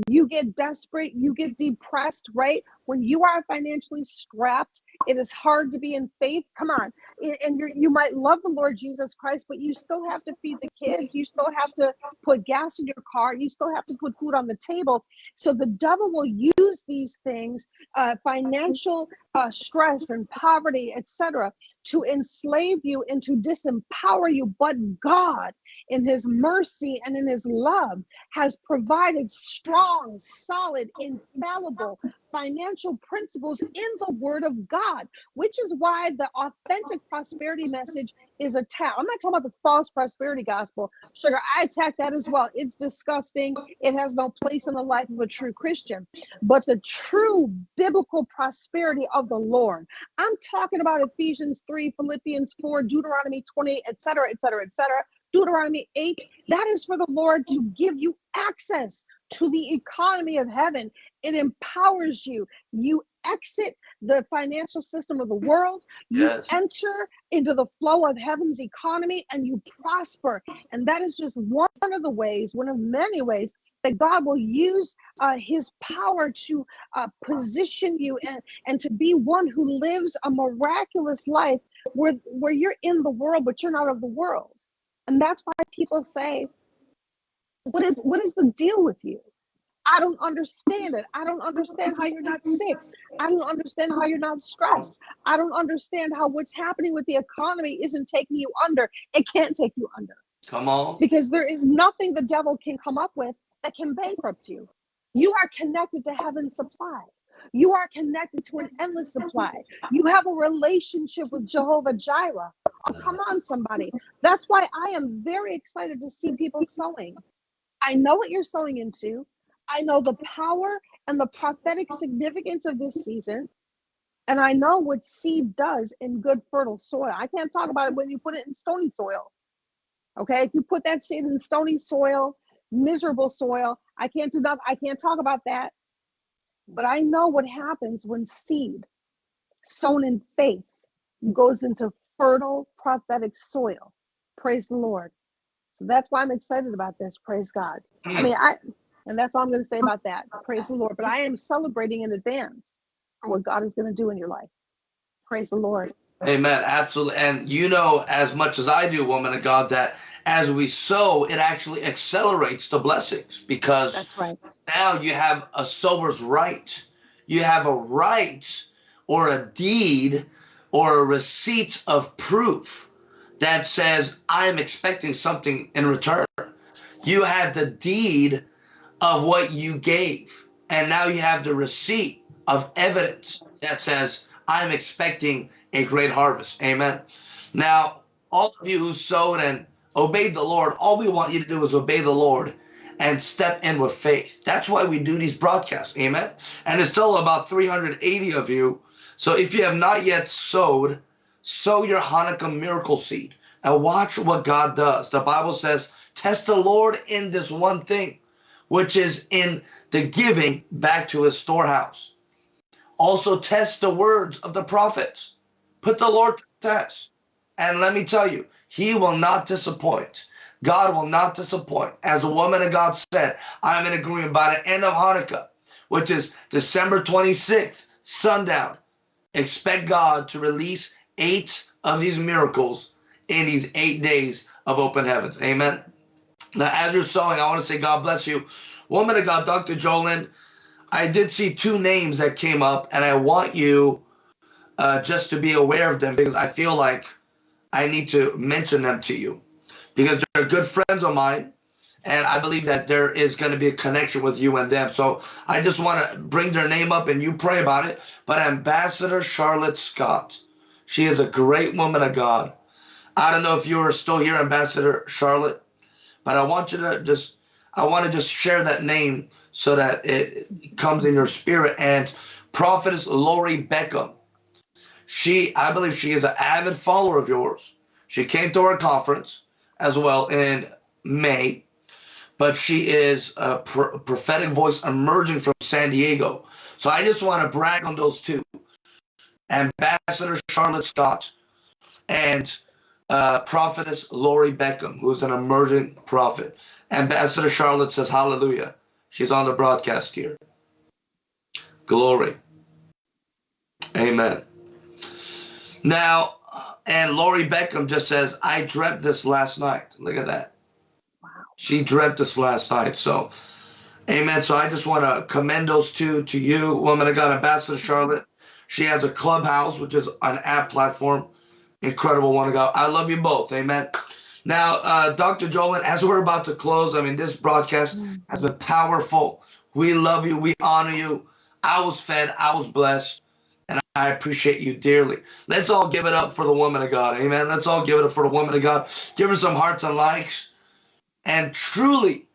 you get desperate, you get depressed, right? When you are financially strapped, it is hard to be in faith. Come on. And you might love the Lord Jesus Christ, but you still have to feed the kids. You still have to put gas in your car. You still have to put food on the table. So the devil will use these things, uh, financial uh, stress and poverty, etc., to enslave you and to disempower you. But God, in His mercy and in His love, has provided strong, solid, infallible financial principles in the Word of God, which is why the authentic prosperity message is attacked. I'm not talking about the false prosperity gospel. Sugar, I attack that as well. It's disgusting. It has no place in the life of a true Christian. But the true biblical prosperity of the Lord, I'm talking about Ephesians 3, Philippians 4, Deuteronomy 28, etc., etc., etc. Deuteronomy 8, that is for the Lord to give you access to the economy of heaven. It empowers you. You exit the financial system of the world, you Yes. enter into the flow of heaven's economy, and you prosper. And that is just one of the ways, one of many ways that God will use uh, his power to uh, position you and, and to be one who lives a miraculous life where, where you're in the world, but you're not of the world. And that's why people say, what is what is the deal with you? I don't understand it. I don't understand how you're not sick. I don't understand how you're not stressed. I don't understand how what's happening with the economy isn't taking you under. It can't take you under Come on. because there is nothing the devil can come up with that can bankrupt you. You are connected to heaven's supply. You are connected to an endless supply. You have a relationship with Jehovah Jireh. Oh, come on, somebody. That's why I am very excited to see people sowing. I know what you're sowing into. I know the power and the prophetic significance of this season. And I know what seed does in good fertile soil. I can't talk about it when you put it in stony soil. Okay. If you put that seed in stony soil, miserable soil, I can't do that. I can't talk about that. But I know what happens when seed sown in faith goes into fertile prophetic soil. Praise the Lord. So that's why I'm excited about this. Praise God. I mean, I, and that's all I'm going to say about that. Praise the Lord. But I am celebrating in advance for what God is going to do in your life. Praise the Lord. Amen. Absolutely. And you know as much as I do, woman of God, that as we sow, it actually accelerates the blessings because That's right. now you have a sower's right. You have a right or a deed or a receipt of proof that says, I am expecting something in return. You have the deed of what you gave. And now you have the receipt of evidence that says, I'm expecting a great harvest. Amen. Now, all of you who sowed and obeyed the Lord, all we want you to do is obey the Lord and step in with faith. That's why we do these broadcasts. Amen. And it's still about 380 of you. So if you have not yet sowed, sow your Hanukkah miracle seed and watch what God does. The Bible says, test the Lord in this one thing, which is in the giving back to his storehouse. Also test the words of the prophets. Put the Lord to test. And let me tell you, he will not disappoint. God will not disappoint. As a woman of God said, I'm in agreement by the end of Hanukkah, which is December 26th, sundown. Expect God to release eight of these miracles in these eight days of open heavens. Amen. Now, as you're sowing, I want to say God bless you. Woman of God, Dr. Jolyn, I did see two names that came up, and I want you uh, just to be aware of them because I feel like I need to mention them to you because they're good friends of mine. And I believe that there is going to be a connection with you and them. So I just want to bring their name up and you pray about it. But Ambassador Charlotte Scott, she is a great woman of God. I don't know if you are still here, Ambassador Charlotte, but I want you to just, I want to just share that name so that it comes in your spirit. And Prophetess Lori Beckham, she, I believe she is an avid follower of yours. She came to our conference as well in May, but she is a pr- prophetic voice emerging from San Diego. So I just want to brag on those two Ambassador Charlotte Scott and uh, Prophetess Lori Beckham, who's an emerging prophet. Ambassador Charlotte says, Hallelujah. She's on the broadcast here. Glory. Amen. Now, and Lori Beckham just says, I dreamt this last night. Look at that. Wow. She dreamt this last night. So, amen. So I just want to commend those two to you, woman of God, Ambassador Charlotte. She has a clubhouse, which is an app platform. Incredible one of God. I love you both. Amen. Now, uh, Dr. Jolyn, as we're about to close, I mean, this broadcast mm. has been powerful. We love you. We honor you. I was fed. I was blessed. And I appreciate you dearly. Let's all give it up for the woman of God. Amen. Let's all give it up for the woman of God. Give her some hearts and likes. And truly,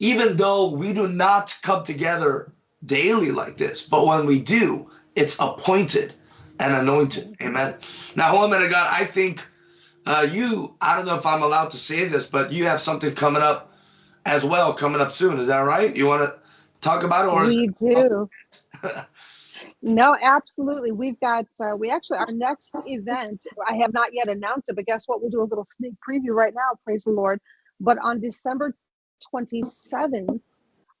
even though we do not come together daily like this, but when we do, it's appointed and anointed. Amen. Now, woman of God, I think uh, you, I don't know if I'm allowed to say this, but you have something coming up as well, coming up soon. Is that right? You want to talk about it? Or we do. no, absolutely. We've got, uh, we actually, our next event, I have not yet announced it, but guess what? We'll do a little sneak preview right now. Praise the Lord. But on December 27th,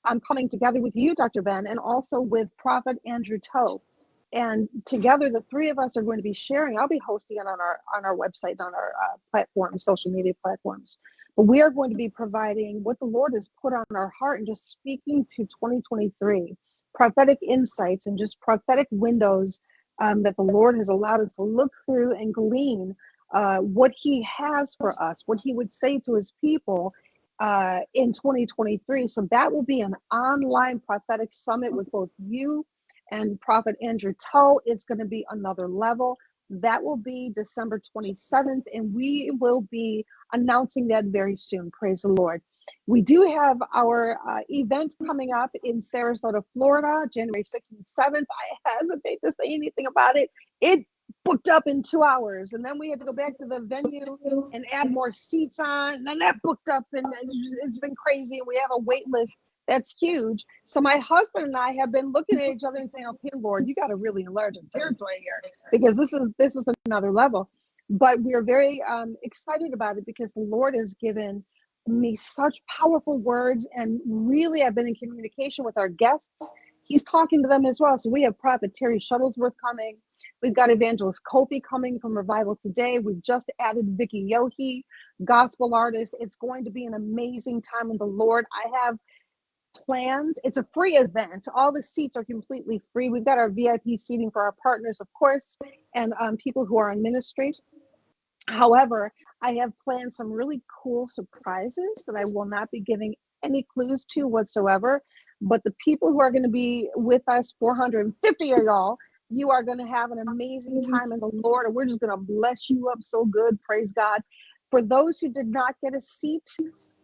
I'm coming together with you, Dr. Ben, and also with Prophet Andrew Toe and together the three of us are going to be sharing. I'll be hosting it on our on our website on our uh, platform social media platforms. But we are going to be providing what the lord has put on our heart and just speaking to 2023 prophetic insights and just prophetic windows um, that the lord has allowed us to look through and glean uh, what he has for us what he would say to his people uh, in 2023 so that will be an online prophetic summit with both you and Prophet Andrew Toe is going to be another level. That will be December 27th, and we will be announcing that very soon. Praise the Lord. We do have our uh, event coming up in Sarasota, Florida, January 6th and 7th. I hesitate to say anything about it. It booked up in two hours, and then we had to go back to the venue and add more seats on. And then that booked up, and it's been crazy. And we have a wait list that's huge. So my husband and I have been looking at each other and saying, "Okay, Lord, you got to really enlarge our territory here because this is this is another level." But we are very um, excited about it because the Lord has given me such powerful words, and really, I've been in communication with our guests. He's talking to them as well. So we have Prophet Terry Shuttlesworth coming. We've got Evangelist Kofi coming from Revival Today. We've just added Vicki Yohe, gospel artist. It's going to be an amazing time in the Lord. I have planned. It's a free event. All the seats are completely free. We've got our VIP seating for our partners, of course, and um, people who are on ministry. However, I have planned some really cool surprises that I will not be giving any clues to whatsoever. But the people who are going to be with us, 450 of y'all, you are going to have an amazing time in the Lord, and we're just going to bless you up so good. Praise God. For those who did not get a seat,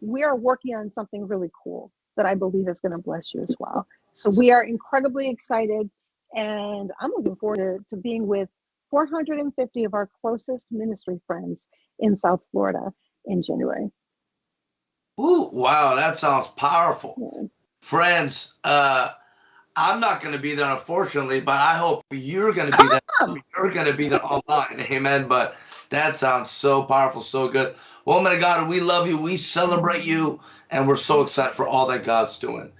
we are working on something really cool that I believe is going to bless you as well. So we are incredibly excited, and I'm looking forward to, to being with 450 of our closest ministry friends in South Florida in January. Ooh, wow, that sounds powerful. Yeah. Friends, uh, I'm not going to be there, unfortunately, but I hope you're going to be there. You're going to be there online. Amen. But That sounds so powerful, so good. Woman of God, we love you. We celebrate you. And we're so excited for all that God's doing.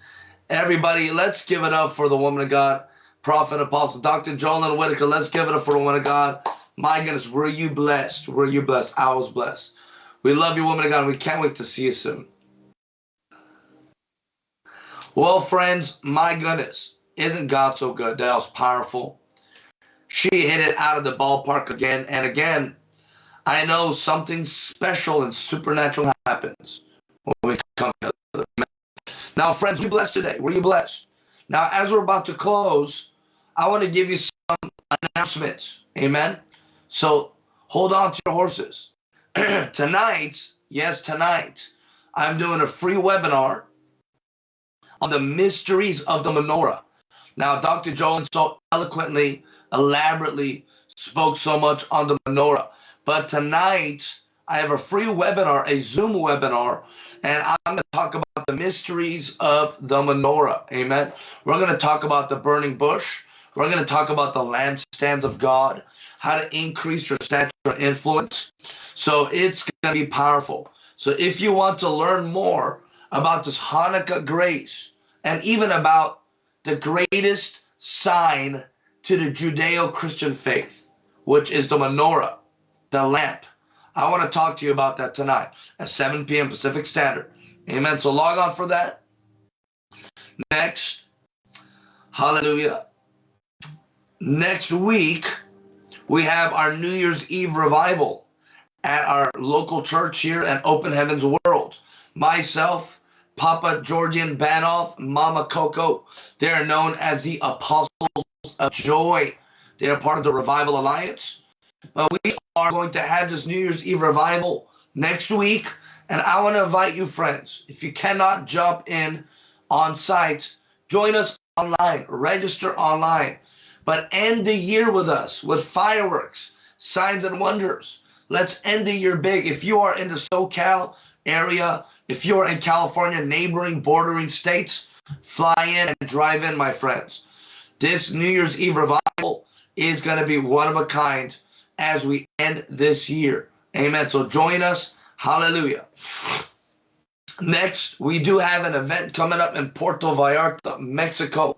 Everybody, let's give it up for the woman of God, prophet, apostle, Dr. Jolyn Whitaker. Let's give it up for the woman of God. My goodness, were you blessed? Were you blessed? I was blessed. We love you, woman of God. We can't wait to see you soon. Well, friends, my goodness, isn't God so good? That was powerful. She hit it out of the ballpark again and again. I know something special and supernatural happens when we come together. Now, friends, we blessed today. Were you blessed? Now, as we're about to close, I want to give you some announcements. Amen. So hold on to your horses. tonight, yes, tonight, I'm doing a free webinar on the mysteries of the menorah. Now, Dr. Jolyn so eloquently, elaborately spoke so much on the menorah. But tonight, I have a free webinar, a Zoom webinar, and I'm going to talk about the mysteries of the menorah. Amen. We're going to talk about the burning bush. We're going to talk about the lampstands of God, how to increase your stature influence. So it's going to be powerful. So if you want to learn more about this Hanukkah grace, and even about the greatest sign to the Judeo-Christian faith, which is the menorah, the lamp. I want to talk to you about that tonight at 7 p.m. Pacific Standard. Amen. So log on for that. Next, hallelujah. Next week, we have our New Year's Eve revival at our local church here at Open Heavens World. Myself, Papa Georgian Banov, Mama Coco. They are known as the Apostles of Joy. They are part of the Revival Alliance. But we are going to have this New Year's Eve revival next week. And I want to invite you, friends, if you cannot jump in on site, join us online, register online, but end the year with us with fireworks, signs and wonders. Let's end the year big. If you are in the SoCal area, if you're in California, neighboring, bordering states, fly in and drive in, my friends. This New Year's Eve revival is going to be one of a kind as we end this year. Amen. So join us. Hallelujah. Next, we do have an event coming up in Puerto Vallarta, Mexico,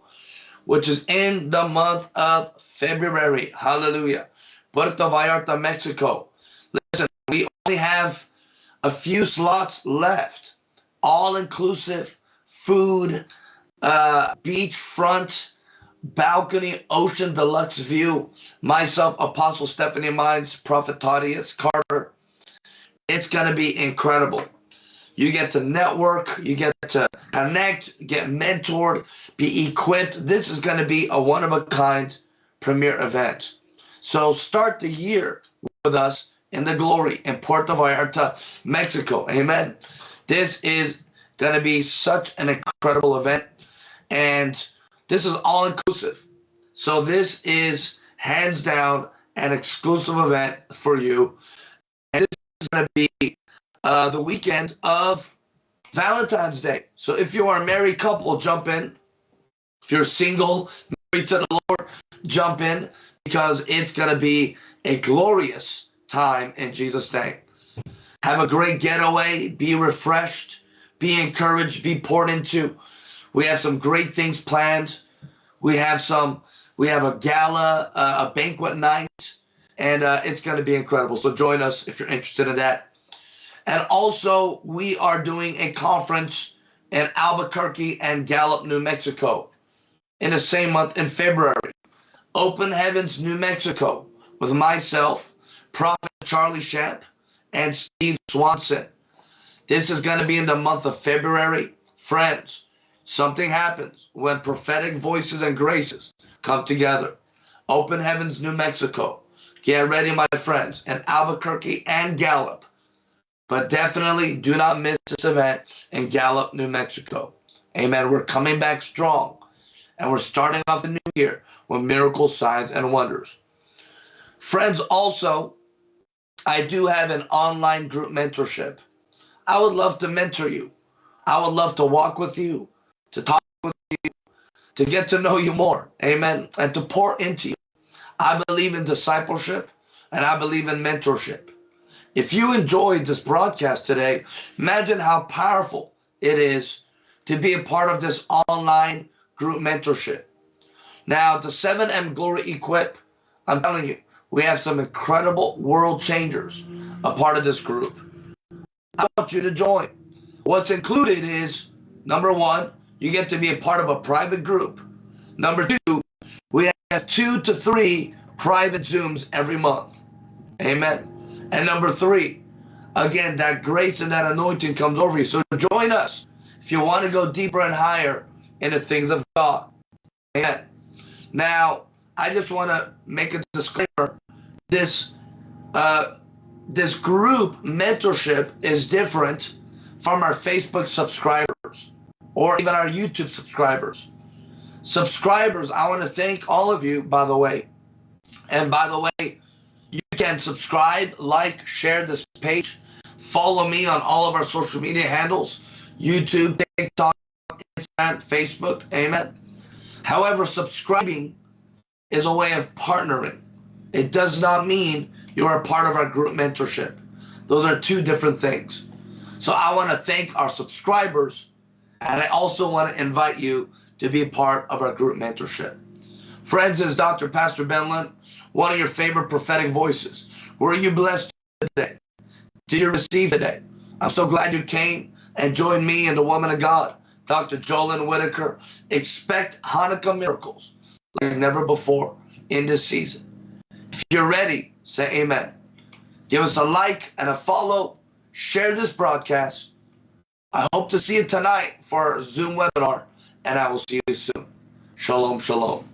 which is in the month of February. Hallelujah. Puerto Vallarta, Mexico. Listen, we only have a few slots left. All inclusive food, uh, beachfront, balcony, ocean deluxe view. Myself, Apostle Stephanie Mines, Prophet Tadius Carter. It's going to be incredible. You get to network, you get to connect, get mentored, be equipped. This is going to be a one of a kind premier event. So start the year with us in the glory in Puerto Vallarta, Mexico. Amen. This is going to be such an incredible event. And this is all inclusive. So this is hands down an exclusive event for you. And this is going to be uh, the weekend of Valentine's Day. So if you are a married couple, jump in. If you're single, married to the Lord, jump in because it's going to be a glorious time in Jesus' name. Have a great getaway. Be refreshed. Be encouraged. Be poured into. We have some great things planned. We have some. We have a gala, uh, a banquet night, and uh, it's going to be incredible. So join us if you're interested in that. And also, we are doing a conference in Albuquerque and Gallup, New Mexico, in the same month in February. Open Heavens, New Mexico, with myself Prophet Charlie Shamp, and Steve Swanson. This is going to be in the month of February. Friends, something happens when prophetic voices and graces come together. Open Heavens, New Mexico. Get ready, my friends, in Albuquerque and Gallup. But definitely do not miss this event in Gallup, New Mexico. Amen. We're coming back strong. And we're starting off the new year with miracles, signs, and wonders. Friends, also, I do have an online group mentorship. I would love to mentor you. I would love to walk with you, to talk with you, to get to know you more. Amen. And to pour into you. I believe in discipleship. and I believe in mentorship. If you enjoyed this broadcast today, imagine how powerful it is to be a part of this online group mentorship. Now, the 7M Glory Equip, I'm telling you, we have some incredible world changers a part of this group. I want you to join. What's included is number one, you get to be a part of a private group. Number two, we have two to three private Zooms every month. Amen. And number three, again, that grace and that anointing comes over you. So join us if you want to go deeper and higher in the things of God. Amen. Now, I just want to make a disclaimer. This uh, this group mentorship is different from our Facebook subscribers or even our YouTube subscribers. Subscribers, I want to thank all of you, by the way. And by the way, you can subscribe, like, share this page, follow me on all of our social media handles YouTube, TikTok, Instagram, Facebook. Amen. However, subscribing is a way of partnering. It does not mean you're a part of our group mentorship. Those are two different things. So I want to thank our subscribers, and I also want to invite you to be a part of our group mentorship. Friends, is Dr. Pastor Ben Lund, one of your favorite prophetic voices. Were you blessed today? Did you receive today? I'm so glad you came and joined me and the woman of God, Dr. Jolyn Whitaker. Expect Hanukkah miracles like never before in this season. If you're ready, say amen. Give us a like and a follow. Share this broadcast. I hope to see you tonight for our Zoom webinar, and I will see you soon. Shalom, shalom.